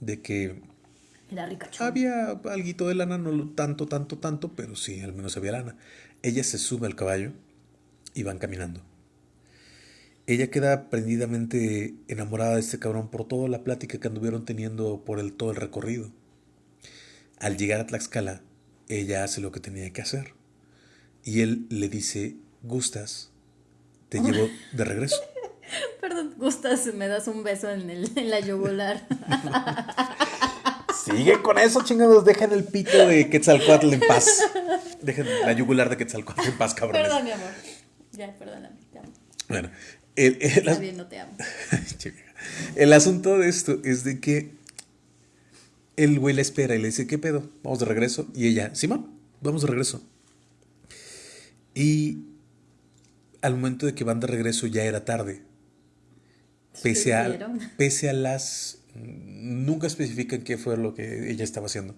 de que era Había algo de lana, no tanto, tanto, tanto, pero sí, al menos había lana. Ella se sube al caballo y van caminando. Ella queda prendidamente enamorada de este cabrón por toda la plática que anduvieron teniendo por el, todo el recorrido. Al llegar a Tlaxcala, ella hace lo que tenía que hacer. Y él le dice, gustas, te llevo de regreso. [LAUGHS] Perdón, gustas, me das un beso en, el, en la yugular. [LAUGHS] Sigue con eso, chingados. Dejen el pito de Quetzalcoatl en paz. [LAUGHS] Dejen la yugular de Quetzalcoatl en paz, cabrón. Perdón, mi amor. Ya, perdóname, te amo. Bueno, el, Está bien, no te amo. [LAUGHS] el asunto de esto es de que el güey la espera y le dice, ¿qué pedo? Vamos de regreso. Y ella, Simón, vamos de regreso. Y al momento de que van de regreso ya era tarde. Pese a, [LAUGHS] pese a las nunca especifican qué fue lo que ella estaba haciendo.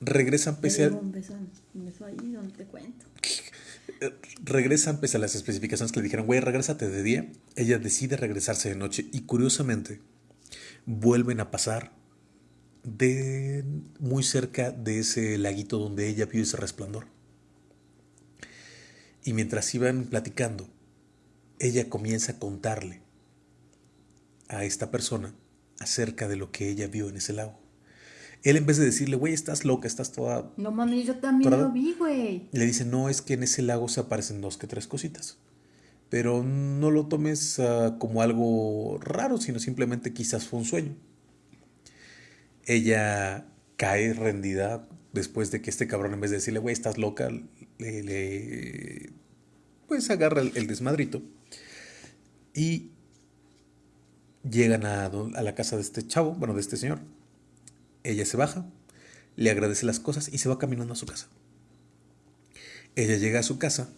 Regresan pese a... Regresan pese a las especificaciones que le dijeron, güey, regrésate de día. Ella decide regresarse de noche y curiosamente vuelven a pasar de muy cerca de ese laguito donde ella vio ese resplandor. Y mientras iban platicando, ella comienza a contarle a esta persona acerca de lo que ella vio en ese lago. Él en vez de decirle, güey, estás loca, estás toda... No mami, yo también lo vi, güey. Le dice, no, es que en ese lago se aparecen dos que tres cositas. Pero no lo tomes ah, como algo raro, sino simplemente quizás fue un sueño. Ella cae rendida después de que este cabrón, en vez de decirle, güey, estás loca, le, pues agarra el desmadrito. Y Llegan a, a, la casa de este chavo, bueno, de este señor. Ella se baja, le agradece las cosas y se va caminando a su casa. Ella llega a su casa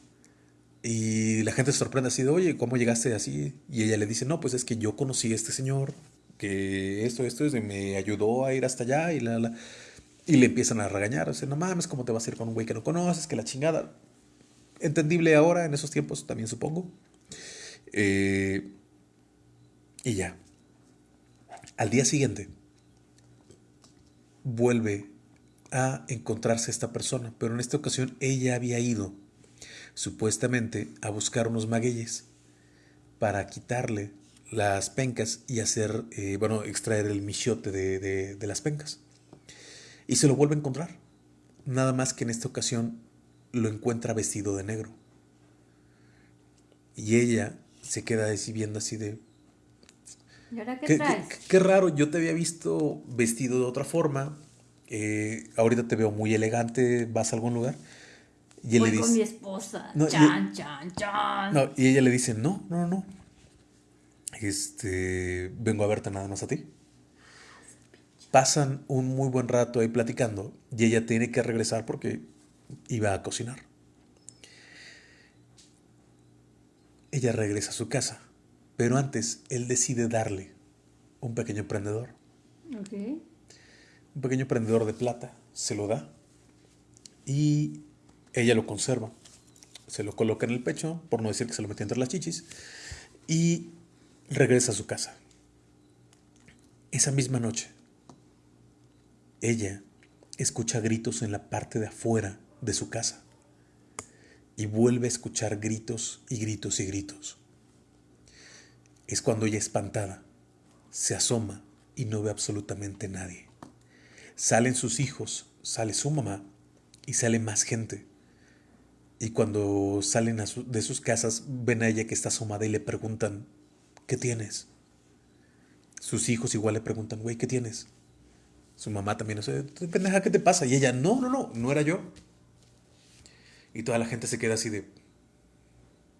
y la gente se sorprende así de, oye, ¿cómo llegaste así? Y ella le dice, no, pues es que yo conocí a este señor, que esto, esto, es, me ayudó a ir hasta allá y la, la. Y le empiezan a regañar, o sea, no mames, ¿cómo te vas a ir con un güey que no conoces? Que la chingada. Entendible ahora, en esos tiempos, también supongo. Eh, y ya. Al día siguiente, vuelve a encontrarse esta persona, pero en esta ocasión ella había ido supuestamente a buscar unos magueyes para quitarle las pencas y hacer, eh, bueno, extraer el michote de, de las pencas. Y se lo vuelve a encontrar. Nada más que en esta ocasión lo encuentra vestido de negro. Y ella se queda viendo así de, qué, raro, yo te había visto vestido de otra forma. Eh, ahorita te veo muy elegante, vas a algún lugar. Y Voy con mi esposa. chan, chan, chan. No, y ella le dice, no, no, no. Este, vengo a verte nada más a ti. Pasan un muy buen rato ahí platicando y ella tiene que regresar porque iba a cocinar. Ella regresa a su casa pero antes, él decide darle un pequeño emprendedor. Un pequeño emprendedor de plata. Se lo da. Y ella lo conserva. se lo coloca en el pecho, por no decir que se lo metió entre las chichis, y regresa a su casa. Esa misma noche, ella escucha gritos en la parte de afuera de su casa y vuelve a escuchar gritos y gritos y gritos. Es cuando ella espantada se asoma y no ve absolutamente nadie. Salen sus hijos, sale su mamá y sale más gente. Y cuando salen de sus casas ven a ella que está asomada y le preguntan, ¿qué tienes? Sus hijos igual le preguntan, güey, ¿qué tienes? Su mamá también, no sé, pendeja, ¿qué te pasa? Y ella, no, no, no, no era yo. Y toda la gente se queda así de,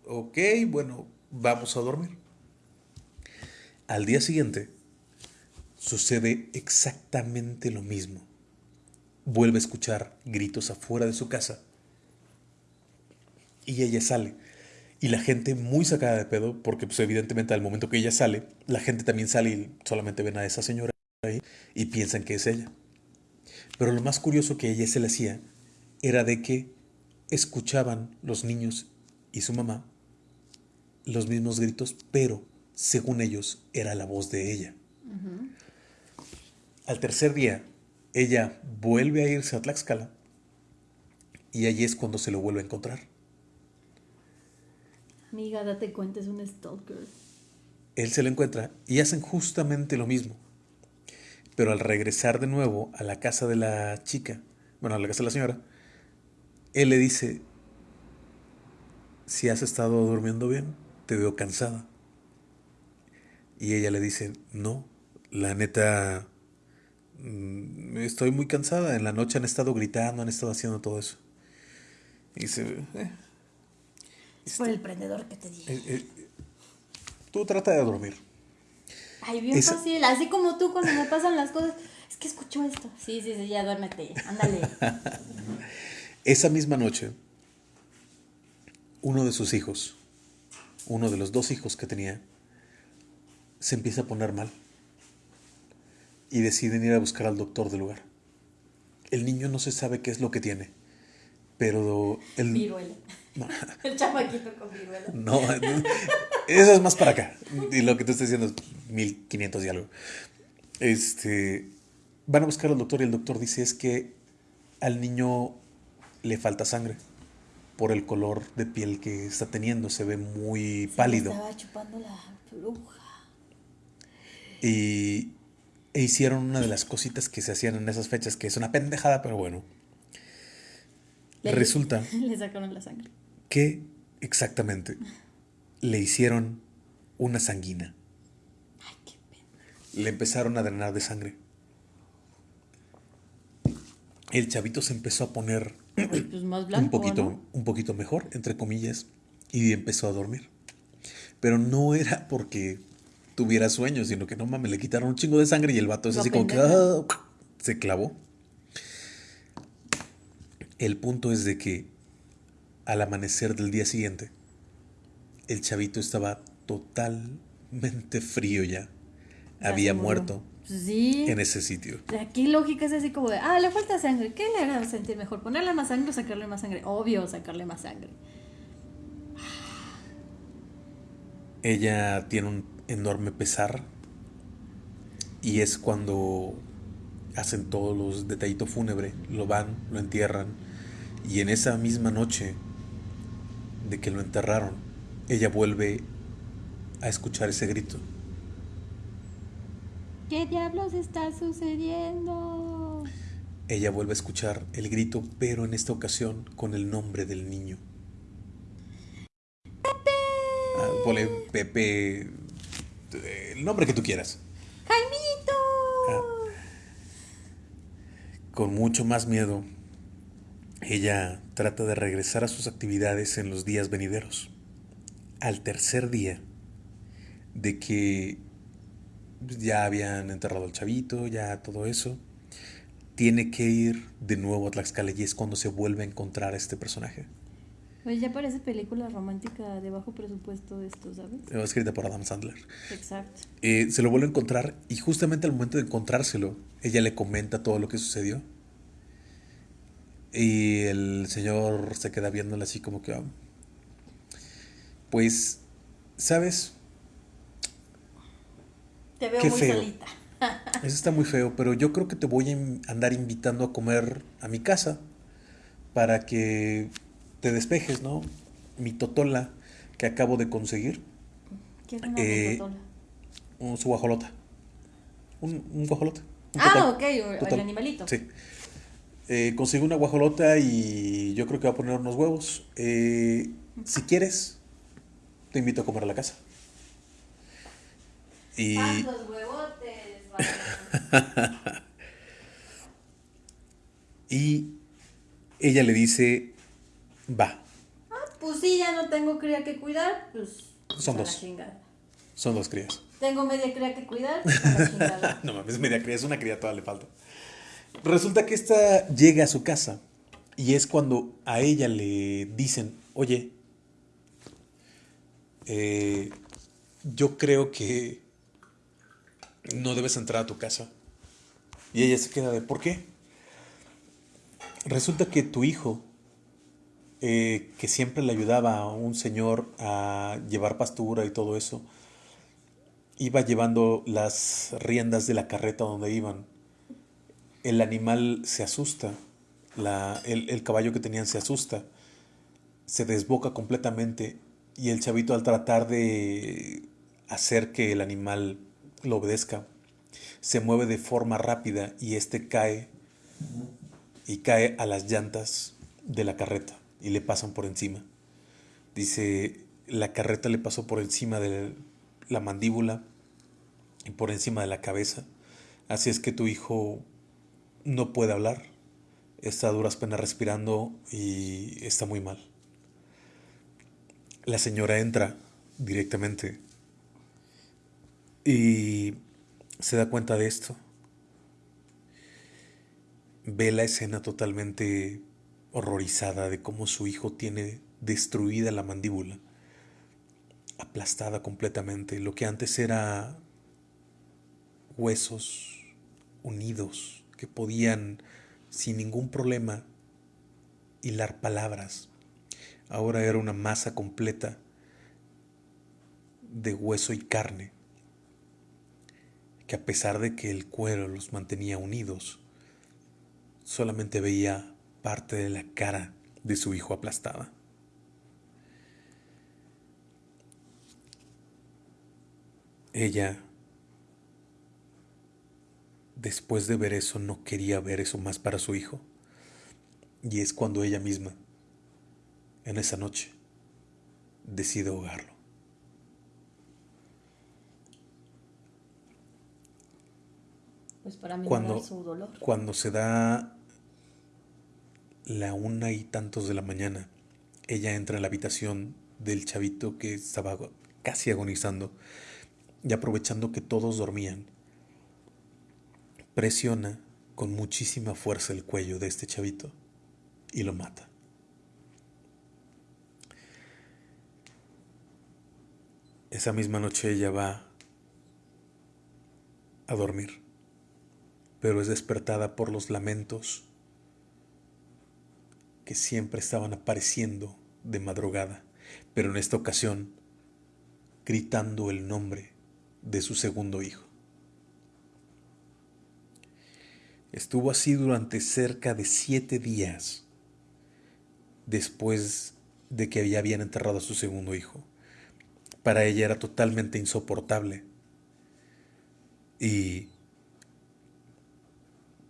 ok, bueno, vamos a dormir. Al día siguiente sucede exactamente lo mismo. Vuelve a escuchar gritos afuera de su casa y ella sale. Y la gente muy sacada de pedo, porque pues evidentemente al momento que ella sale, la gente también sale y solamente ven a esa señora ahí y piensan que es ella. Pero lo más curioso que ella se le hacía era de que escuchaban los niños y su mamá los mismos gritos, pero según ellos era la voz de ella. Al tercer día, ella vuelve a irse a Tlaxcala y allí es cuando se lo vuelve a encontrar. Amiga, date cuenta, es un stalker. Él se lo encuentra y hacen justamente lo mismo. Pero al regresar de nuevo a la casa de la chica, bueno, a la casa de la señora, él le dice, si has estado durmiendo bien, te veo cansada. Y ella le dice, no, la neta, mm, estoy muy cansada. En la noche han estado gritando, han estado haciendo todo eso. Y dice, eh, es por el prendedor que te dije. Eh, eh, tú trata de dormir. Ay, bien fácil. Así como tú cuando me pasan las cosas. Es que escucho esto. Sí, sí, sí, ya duérmete. Ándale. [LAUGHS] Esa misma noche, uno de sus hijos, uno de los dos hijos que tenía, se empieza a poner mal y deciden ir a buscar al doctor del lugar. El niño no se sabe qué es lo que tiene, pero el... Viruela. [LAUGHS] El chamaquito con viruela. No, [LAUGHS] eso es más para acá. Y lo que tú estás diciendo es 1500 y algo. Este, van a buscar al doctor y el doctor dice es que al niño le falta sangre por el color de piel que está teniendo, se ve muy pálido. Estaba chupando la bruja. Y e hicieron una de las cositas que se hacían en esas fechas, que es una pendejada, pero bueno. Resulta. [LAUGHS] Le sacaron la sangre. Que exactamente le hicieron una sanguina. Ay, qué pena. Le empezaron a drenar de sangre. El chavito se empezó a poner pues un, poquito, un poquito mejor, entre comillas, y empezó a dormir. Pero no era porque tuviera sueño, sino que no mames, le quitaron un chingo de sangre y el vato es así como que ah, se clavó. El punto es de que al amanecer del día siguiente, el chavito estaba totalmente frío ya. Había muerto sí. en ese sitio. Aquí lógica es así como de, ah, le falta sangre, ¿qué le hará sentir mejor? ¿Ponerle más sangre o sacarle más sangre? Obvio, sacarle más sangre. Ella tiene un enorme pesar y es cuando hacen todos los detallitos fúnebre, lo van, lo entierran y en esa misma noche de que lo enterraron, ella vuelve a escuchar ese grito. ¿Qué diablos está sucediendo? Ella vuelve a escuchar el grito, pero en esta ocasión con el nombre del niño. Pepe. Ah, Pepe, el nombre que tú quieras. Jaimito. Ah. con mucho más miedo, ella trata de regresar a sus actividades en los días venideros. Al tercer día de que ya habían enterrado al chavito, ya todo eso. Tiene que ir de nuevo a Tlaxcala y es cuando se vuelve a encontrar a este personaje. Pues ya parece película romántica de bajo presupuesto esto, ¿sabes? Escrita por Adam Sandler. Exacto. Eh, se lo vuelve a encontrar y justamente al momento de encontrárselo, ella le comenta todo lo que sucedió. Y el señor se queda viéndola así como que, ah, Pues, ¿sabes? Te veo Qué muy feo. solita. [LAUGHS] Eso está muy feo, pero yo creo que te voy a andar invitando a comer a mi casa para que te despejes, ¿no? Mi totola que acabo de conseguir, ¿Qué es una Eh, totola? un, su guajolota. Un, un guajolote. un Ah, totol. ok, el Totol. animalito. Sí. Eh, conseguí una guajolota y yo creo que va a poner unos huevos. Eh, si quieres, te invito a comer a la casa. Y los huevotes, vale. [LAUGHS] Y ella le dice, va, Pues sí, ya no tengo cría que cuidar, pues. Son a la dos. chingada. son dos crías. Tengo media cría que cuidar, [LAUGHS] pues la. No mames, media cría, es una cría, todavía le falta. Resulta que esta llega a su casa y es cuando a ella le dicen, oye, eh, yo creo que no debes entrar a tu casa. Y ella se queda de, ¿por qué? Resulta que tu hijo, eh, que siempre le ayudaba a un señor a llevar pastura y todo eso, iba llevando las riendas de la carreta donde iban. El animal se asusta, la- el, el caballo que tenían se asusta, se desboca completamente y el chavito al tratar de hacer que el animal lo obedezca, se mueve de forma rápida y este cae y cae a las llantas de la carreta y le pasan por encima. Dice, la carreta le pasó por encima de la mandíbula y por encima de la cabeza. Así es que tu hijo no puede hablar, está a duras penas respirando y está muy mal. La señora entra directamente y se da cuenta de esto. Ve la escena totalmente horrorizada de cómo su hijo tiene destruida la mandíbula, aplastada completamente. Lo que antes era huesos unidos que podían sin ningún problema hilar palabras. Ahora era una masa completa de hueso y carne, que a pesar de que el cuero los mantenía unidos, solamente veía parte de la cara de su hijo aplastada. Ella, después de ver eso, no quería ver eso más para su hijo. Y es cuando ella misma, en esa noche, decide ahogarlo. Pues para Cuando, su dolor. cuando se da la una y tantos de la mañana, ella entra en la habitación del chavito que estaba casi agonizando y aprovechando que todos dormían, presiona con muchísima fuerza el cuello de este chavito y lo mata. Esa misma noche ella va a dormir, pero es despertada por los lamentos siempre estaban apareciendo de madrugada, pero en esta ocasión gritando el nombre de su segundo hijo. Estuvo así durante cerca de siete días después de que ya habían enterrado a su segundo hijo. Para ella era totalmente insoportable y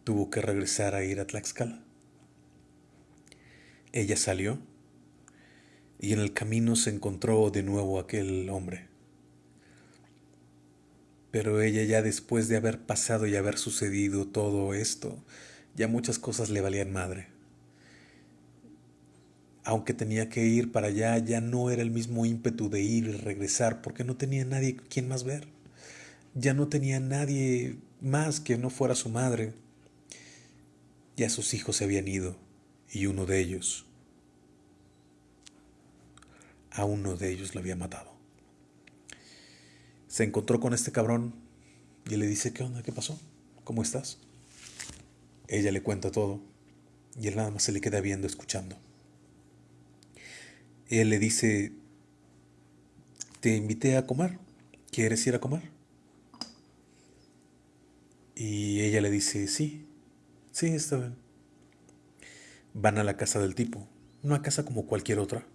tuvo que regresar a ir a Tlaxcala. Ella salió y en el camino se encontró de nuevo aquel hombre. Pero ella ya después de haber pasado y haber sucedido todo esto, ya muchas cosas le valían madre. Aunque tenía que ir para allá, ya no era el mismo ímpetu de ir y regresar, porque no tenía nadie quien más ver. Ya no tenía nadie más que no fuera su madre. Ya sus hijos se habían ido, y uno de ellos, a uno de ellos lo había matado. Se encontró con este cabrón y le dice, ¿qué onda? ¿Qué pasó? ¿Cómo estás? Ella le cuenta todo y él nada más se le queda viendo escuchando. Él le dice, te invité a comer. ¿Quieres ir a comer? Y ella le dice, sí, sí, está bien. Van a la casa del tipo, una casa como cualquier otra.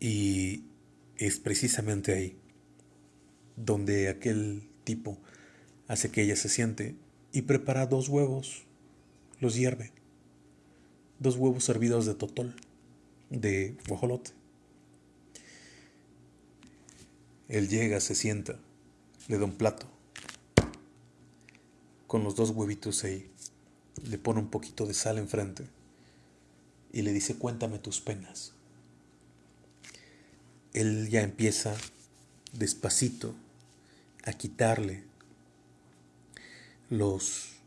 Y es precisamente ahí donde aquel tipo hace que ella se siente y prepara dos huevos, los hierve. Dos huevos hervidos de totol, de guajolote. Él llega, se sienta, le da un plato, con los dos huevitos ahí, le pone un poquito de sal enfrente y le dice, cuéntame tus penas. Él ya empieza despacito a quitarle los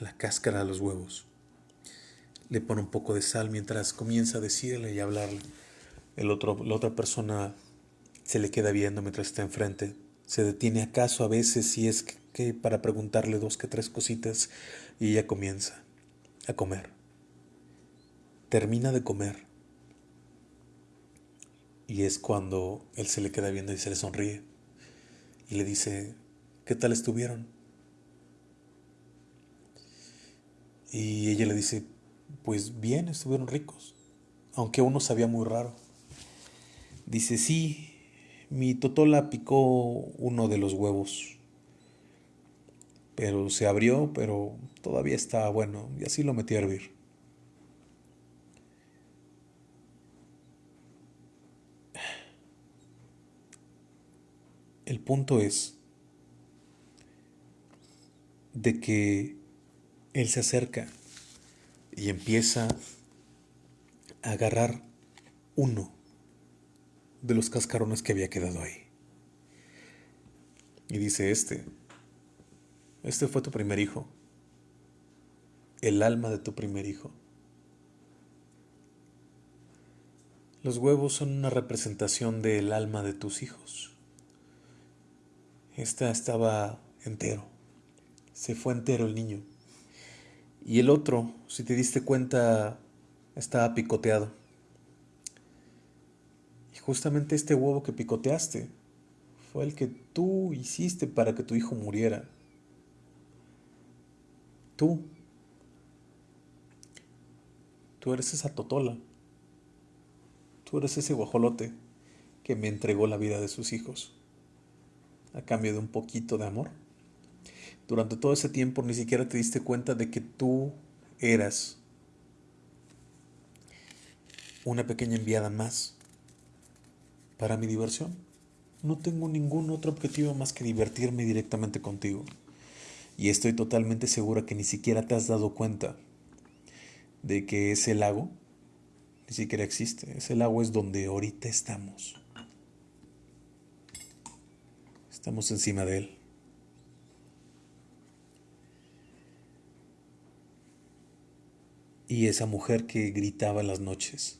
la cáscara de los huevos. Le pone un poco de sal mientras comienza a decirle y hablarle. El otro, la otra persona se le queda viendo mientras está enfrente. Se detiene acaso a veces si es que para preguntarle dos que tres cositas y ella comienza a comer. Termina de comer. Y es cuando él se le queda viendo y se le sonríe. Y le dice, ¿qué tal estuvieron? Y ella le dice, pues bien, estuvieron ricos, aunque uno sabía muy raro. Dice, sí, mi totola picó uno de los huevos, pero se abrió, pero todavía estaba bueno, y así lo metí a hervir. El punto es de que él se acerca y empieza a agarrar uno de los cascarones que había quedado ahí. Y dice, este, este fue tu primer hijo, el alma de tu primer hijo. Los huevos son una representación del alma de tus hijos. Esta estaba entero. Se fue entero el niño. Y el otro, si te diste cuenta, estaba picoteado. Justamente este huevo que picoteaste fue el que tú hiciste para que tu hijo muriera. Tú. Tú eres esa totola. Tú eres ese guajolote que me entregó la vida de sus hijos a cambio de un poquito de amor. Durante todo ese tiempo ni siquiera te diste cuenta de que tú eras una pequeña enviada más para mi diversión. No tengo ningún otro objetivo más que divertirme directamente contigo. Y estoy totalmente segura que ni siquiera te has dado cuenta de que ese lago ni siquiera existe. Ese lago es donde ahorita estamos. Estamos encima de Él. Y esa mujer que gritaba en las noches,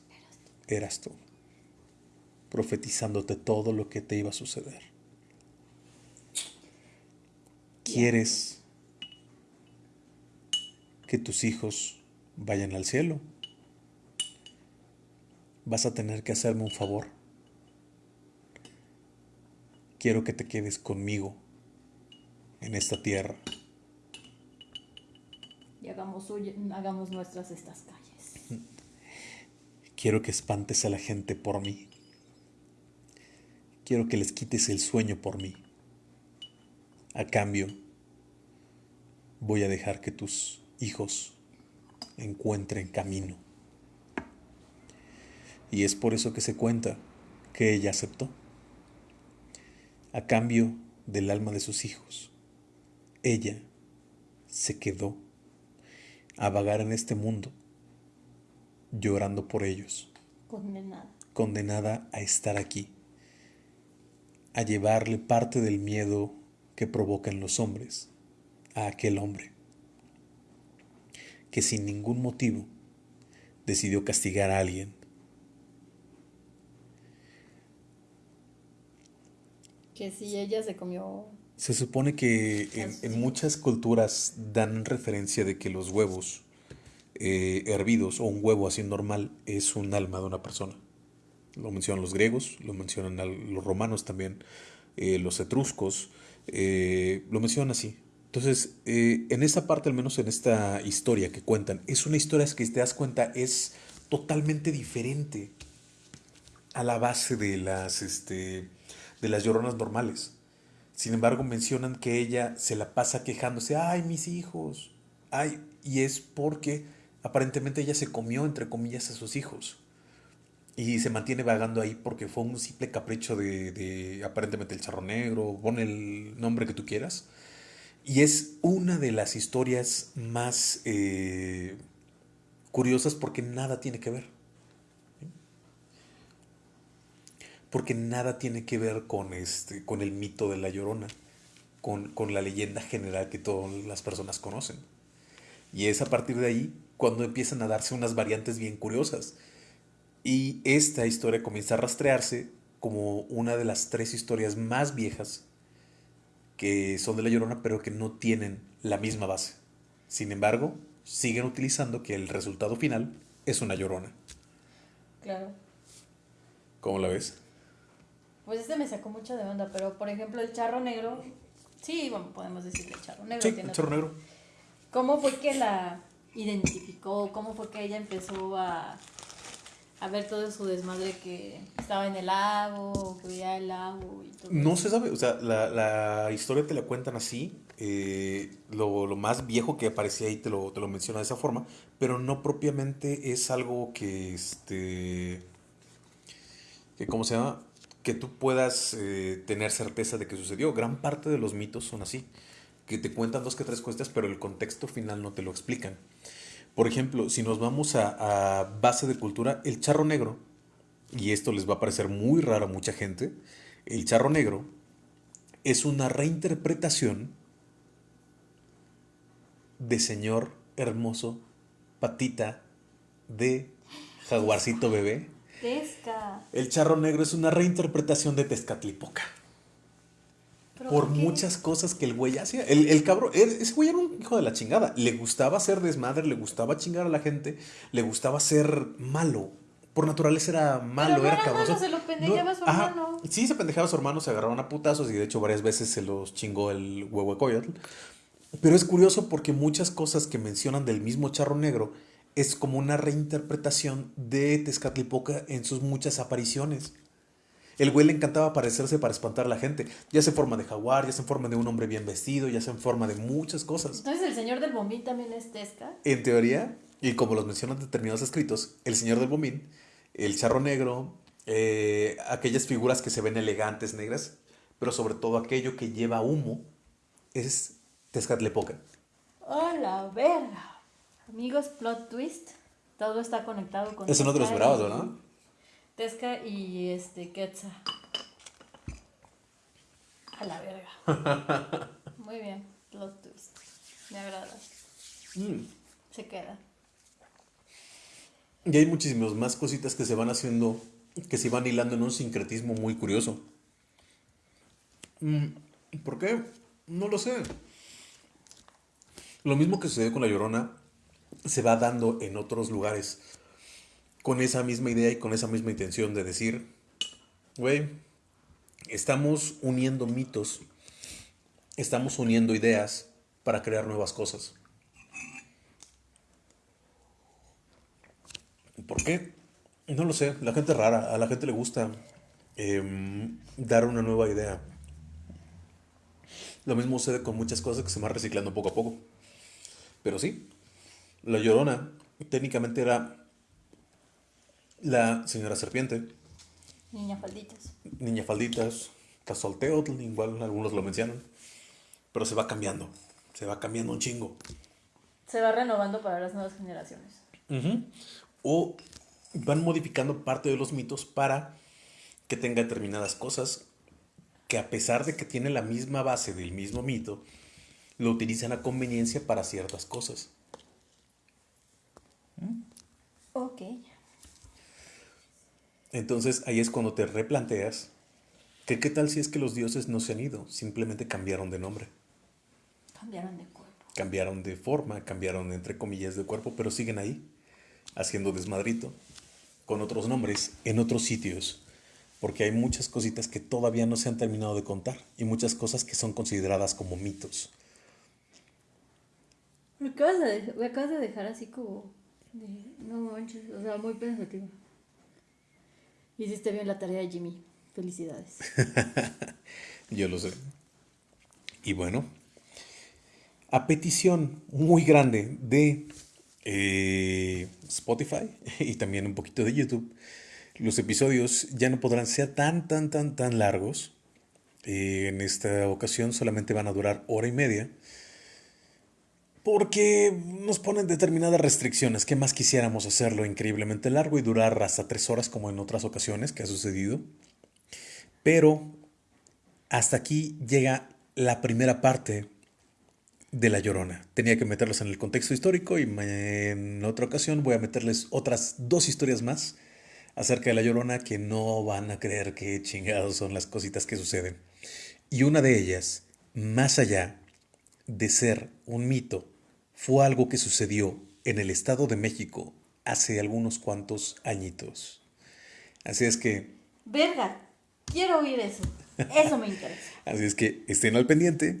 eras tú, profetizándote todo lo que te iba a suceder. ¿Quieres que tus hijos vayan al cielo? Vas a tener que hacerme un favor quiero que te quedes conmigo en esta tierra. Y hagamos, hagamos nuestras estas calles. Quiero que espantes a la gente por mí. Quiero que les quites el sueño por mí. A cambio, voy a dejar que tus hijos encuentren camino. Y es por eso que se cuenta que ella aceptó a cambio del alma de sus hijos. Ella se quedó a vagar en este mundo, llorando por ellos. Condenada. Condenada a estar aquí, a llevarle parte del miedo que provocan los hombres a aquel hombre, que sin ningún motivo decidió castigar a alguien Que si ella se comió... Se supone que en, muchas culturas dan referencia de que los huevos eh, hervidos o un huevo así normal es un alma de una persona. Lo mencionan los griegos, lo mencionan los romanos también, eh, los etruscos, eh, lo mencionan así. Entonces, eh, en esta parte, al menos en esta historia que cuentan, es una historia que, te das cuenta, es totalmente diferente a la base de las, este, de las lloronas normales. Sin embargo, mencionan que ella se la pasa quejándose, ay, mis hijos, ay, y es porque aparentemente ella se comió, entre comillas, a sus hijos. Y se mantiene vagando ahí porque fue un simple capricho de, aparentemente el charro negro, pon el nombre que tú quieras. Y es una de las historias más eh, curiosas porque nada tiene que ver. Porque nada tiene que ver con, este, con el mito de la llorona, con, con la leyenda general que todas las personas conocen. Y es a partir de ahí cuando empiezan a darse unas variantes bien curiosas. Y esta historia comienza a rastrearse como una de las tres historias más viejas que son de La Llorona, pero que no tienen la misma base. Sin embargo, siguen utilizando que el resultado final es una Llorona. Claro. ¿Cómo la ves? Pues este me sacó mucho de onda, pero por ejemplo el charro negro, sí, bueno, podemos decirle charro negro. Sí, el charro negro. ¿Cómo fue que la identificó? ¿Cómo fue que ella empezó a, a ver todo su desmadre que estaba en el lago, que veía el lago y todo? No se sabe, o sea, la, la historia te la cuentan así, eh, lo, lo, más viejo que aparecía ahí te lo, te lo menciona de esa forma, pero no propiamente es algo que, este, que ¿cómo se llama? Que tú puedas eh, tener certeza de que sucedió. Gran parte de los mitos son así que te cuentan dos que tres cuestas, pero el contexto final no te lo explican. Por ejemplo, si nos vamos a, base de cultura, el charro negro, y esto les va a parecer muy raro a mucha gente, el charro negro es una reinterpretación de Señor Hermoso Patita de Jaguarcito Bebé. El charro negro es una reinterpretación de Tezcatlipoca por muchas cosas que el güey hacía. El, el cabrón, ese güey era un hijo de la chingada. Le gustaba ser desmadre, le gustaba chingar a la gente, le gustaba ser malo. Por naturaleza era malo, era, cabrón. se lo pendejaba a su hermano. Sí, se pendejaba a su hermano, se agarraban a putazos y de hecho varias veces se los chingó el huevo de coyotl. Pero es curioso porque muchas cosas que mencionan del mismo charro negro es como una reinterpretación de Tezcatlipoca en sus muchas apariciones. El güey le encantaba parecerse para espantar a la gente, ya en forma de jaguar, ya en forma de un hombre bien vestido, ya en forma de muchas cosas. Entonces el señor del bombín también es Tesca. En teoría, y como los mencionan determinados escritos, el señor del bombín, el charro negro, eh, aquellas figuras que se ven elegantes, negras, pero sobre todo aquello que lleva humo, es Tezcatlipoca. ¡Hola, verga! Amigos, plot twist. Todo está conectado con... Eso no te lo esperabas, ¿no? Tesca y este Quetzal. A la verga. [LAUGHS] Muy bien, plot twist. Me agrada. Mm. Se queda. Y hay muchísimas más cositas que se van haciendo, que se van hilando en un sincretismo muy curioso. Mm, ¿Por qué? No lo sé. Lo mismo que sucede con la llorona se va dando en otros lugares con esa misma idea y con esa misma intención de decir, güey, estamos uniendo mitos, estamos uniendo ideas para crear nuevas cosas. ¿Por qué? No lo sé, la gente es rara, a la gente le gusta em, dar una nueva idea. Lo mismo sucede con muchas cosas que se van reciclando poco a poco. Pero sí, la llorona técnicamente era la señora serpiente. Niña falditas. Niña falditas. Tazolteotl, igual algunos lo mencionan. Pero se va cambiando. Se va cambiando un chingo. Se va renovando para las nuevas generaciones. O van modificando parte de los mitos para que tenga determinadas cosas que a pesar de que tiene la misma base del mismo mito, lo utilizan a conveniencia para ciertas cosas. Ok. Entonces ahí es cuando te replanteas que qué tal si es que los dioses no se han ido, simplemente cambiaron de nombre. Cambiaron de cuerpo. Cambiaron de forma, cambiaron entre comillas de cuerpo, pero siguen ahí, haciendo desmadrito. con otros nombres en otros sitios, porque hay muchas cositas que todavía no se han terminado de contar y muchas cosas que son consideradas como mitos. Me acabas de, me acabas de dejar así como... De, no manches, o sea, muy pensativo. Hiciste bien la tarea, Jimmy. Felicidades. [LAUGHS] Yo lo sé. Y bueno, a petición muy grande de eh, Spotify y también un poquito de YouTube, los episodios ya no podrán ser tan, tan, tan, tan largos. Eh, en esta ocasión solamente van a durar hora y media. Porque nos ponen determinadas restricciones. ¿Qué más quisiéramos hacerlo increíblemente largo y durar hasta tres horas como en otras ocasiones que ha sucedido? Pero hasta aquí llega la primera parte de La Llorona. Tenía que meterlos en el contexto histórico y en otra ocasión voy a meterles otras dos historias más acerca de La Llorona que no van a creer qué chingados son las cositas que suceden. Y una de ellas, más allá de ser un mito, fue algo que sucedió en el Estado de México hace algunos cuantos añitos. Así es que... Verga, quiero oír eso. Eso me interesa. [LAUGHS] Así es que estén al pendiente.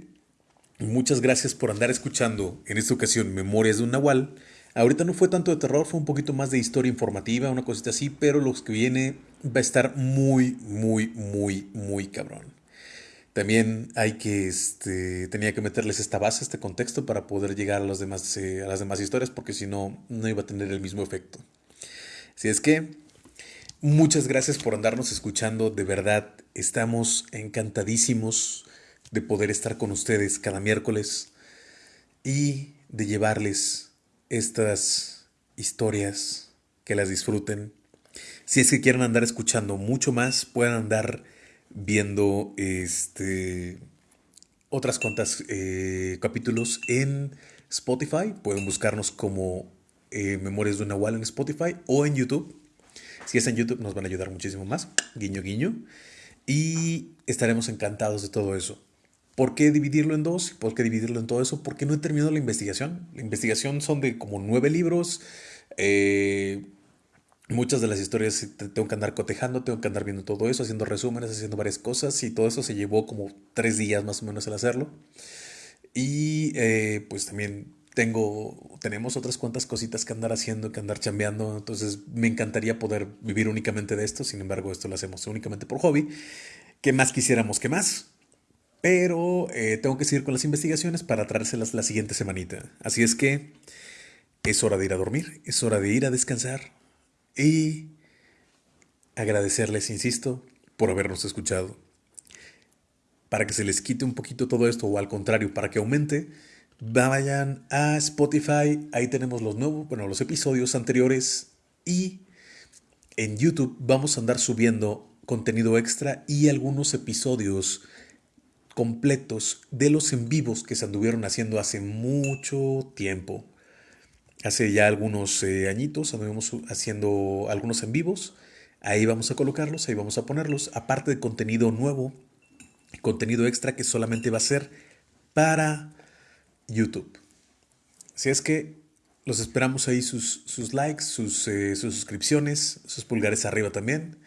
Muchas gracias por andar escuchando en esta ocasión Memorias de un Nahual. Ahorita no fue tanto de terror, fue un poquito más de historia informativa, una cosita así, pero lo que viene va a estar muy, muy, muy, muy cabrón. También hay que, este, tenía que meterles esta base, este contexto para poder llegar a, los demás, eh, a las demás historias, porque si no, no iba a tener el mismo efecto. Así es que, muchas gracias por andarnos escuchando, de verdad, estamos encantadísimos de poder estar con ustedes cada miércoles y de llevarles estas historias, que las disfruten. Si es que quieren andar escuchando mucho más, pueden andar viendo este, otras cuantas eh, capítulos en Spotify. Pueden buscarnos como eh, Memorias de una Nahual en Spotify o en YouTube. Si es en YouTube nos van a ayudar muchísimo más. Guiño, guiño. Y estaremos encantados de todo eso. ¿Por qué dividirlo en dos? ¿Por qué dividirlo en todo eso? Porque no he terminado la investigación. La investigación son de como nueve libros. Eh, muchas de las historias tengo que andar cotejando, tengo que andar viendo todo eso, haciendo resúmenes, haciendo varias cosas y todo eso se llevó como tres días más o menos el hacerlo. Y eh, pues también tengo, tenemos otras cuantas cositas que andar haciendo, que andar chambeando, entonces me encantaría poder vivir únicamente de esto, sin embargo esto lo hacemos únicamente por hobby. ¿Qué más quisiéramos que más? Pero eh, tengo que seguir con las investigaciones para traérselas la siguiente semanita. Así es que es hora de ir a dormir, es hora de ir a descansar y agradecerles, insisto, por habernos escuchado. Para que se les quite un poquito todo esto o al contrario, para que aumente, vayan a Spotify, ahí tenemos los nuevos, bueno, los episodios anteriores y en YouTube vamos a andar subiendo contenido extra y algunos episodios completos de los en vivos que se anduvieron haciendo hace mucho tiempo hace ya algunos eh, añitos anduvimos haciendo algunos en vivos. Ahí vamos a colocarlos, ahí vamos a ponerlos. Aparte de contenido nuevo, contenido extra que solamente va a ser para YouTube. Si es que los esperamos ahí sus, sus likes, sus, eh, sus suscripciones, sus pulgares arriba también.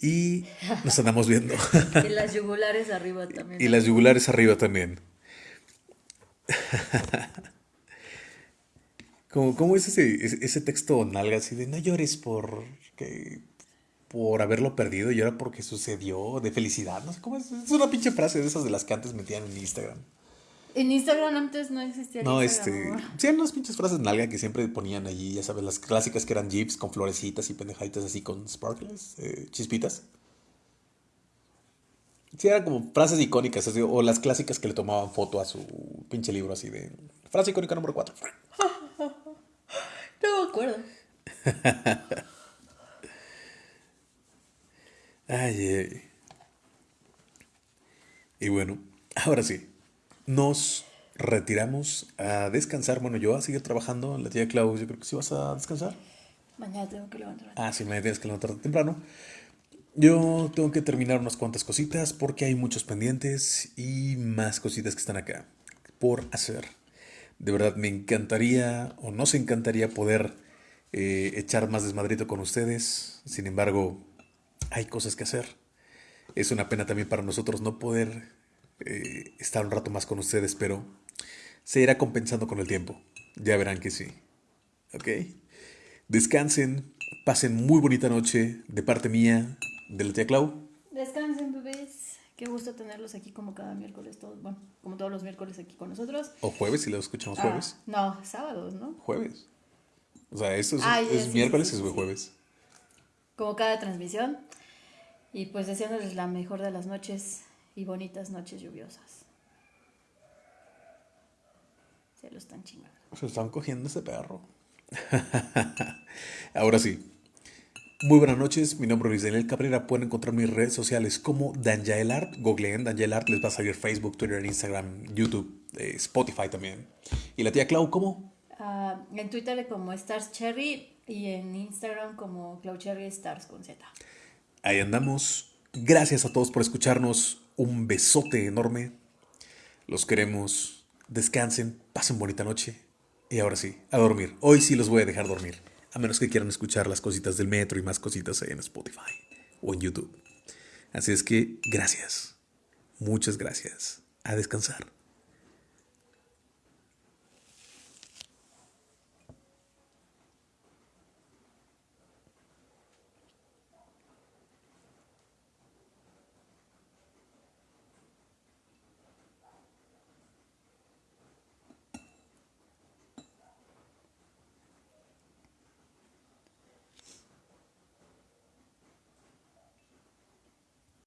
Y nos andamos viendo. [LAUGHS] y las yugulares arriba también. Y las yugulares arriba también. [LAUGHS] ¿Cómo, es ese, ese texto nalga así de no llores por, que, por haberlo perdido, llora porque sucedió, de felicidad? No sé cómo es. Es una pinche frase de esas de las que antes metían en Instagram. En Instagram antes no existía. No, este. Sí, eran unas pinches frases nalga que siempre ponían allí, ya sabes, las clásicas que eran jeeps con florecitas y pendejaditas así con sparkles, eh, chispitas. Sí, eran como frases icónicas, o las clásicas que le tomaban foto a su pinche libro así de. Frase icónica número 4. No me acuerdo. [LAUGHS] ay, ay. Y bueno, ahora sí, nos retiramos a descansar. Bueno, yo a seguir trabajando. La tía Clau, yo creo que sí vas a descansar. Mañana tengo que levantar. Ah, sí, mañana tienes que levantar temprano. Yo tengo que terminar unas cuantas cositas porque hay muchos pendientes y más cositas que están acá por hacer. De verdad me encantaría o nos encantaría poder eh, echar más desmadrito con ustedes. Sin embargo, hay cosas que hacer. Es una pena también para nosotros no poder eh, estar un rato más con ustedes, pero se irá compensando con el tiempo. Ya verán que sí. ¿Ok? Descansen, pasen muy bonita noche de parte mía, de la tía Clau. Descansen. Qué gusto tenerlos aquí como cada miércoles, todos, bueno, como todos los miércoles aquí con nosotros. O jueves, si lo escuchamos jueves. Ah, no, sábados, ¿no? Jueves. O sea, esto es, Ah, es ya, sí, miércoles sí, y es jueves. Como cada transmisión. Y pues deseándoles la mejor de las noches y bonitas noches lluviosas. Se lo están chingando. Se están cogiendo ese perro. [LAUGHS] Ahora sí. Muy buenas noches, mi nombre es Daniel Cabrera. Pueden encontrar mis redes sociales como Danjael Art. Googleen Danjael Art, les va a salir Facebook, Twitter, Instagram, YouTube, eh, Spotify también. Y la tía Clau, ¿cómo? Ah, en Twitter como Stars Cherry y en Instagram como Cloud Cherry Stars con Z. Ahí andamos. Gracias a todos por escucharnos. Un besote enorme. Los queremos. Descansen, pasen bonita noche. Y ahora sí, a dormir. Hoy sí los voy a dejar dormir. A menos que quieran escuchar las cositas del metro y más cositas en Spotify o en YouTube. Así es que gracias. Muchas gracias. A descansar.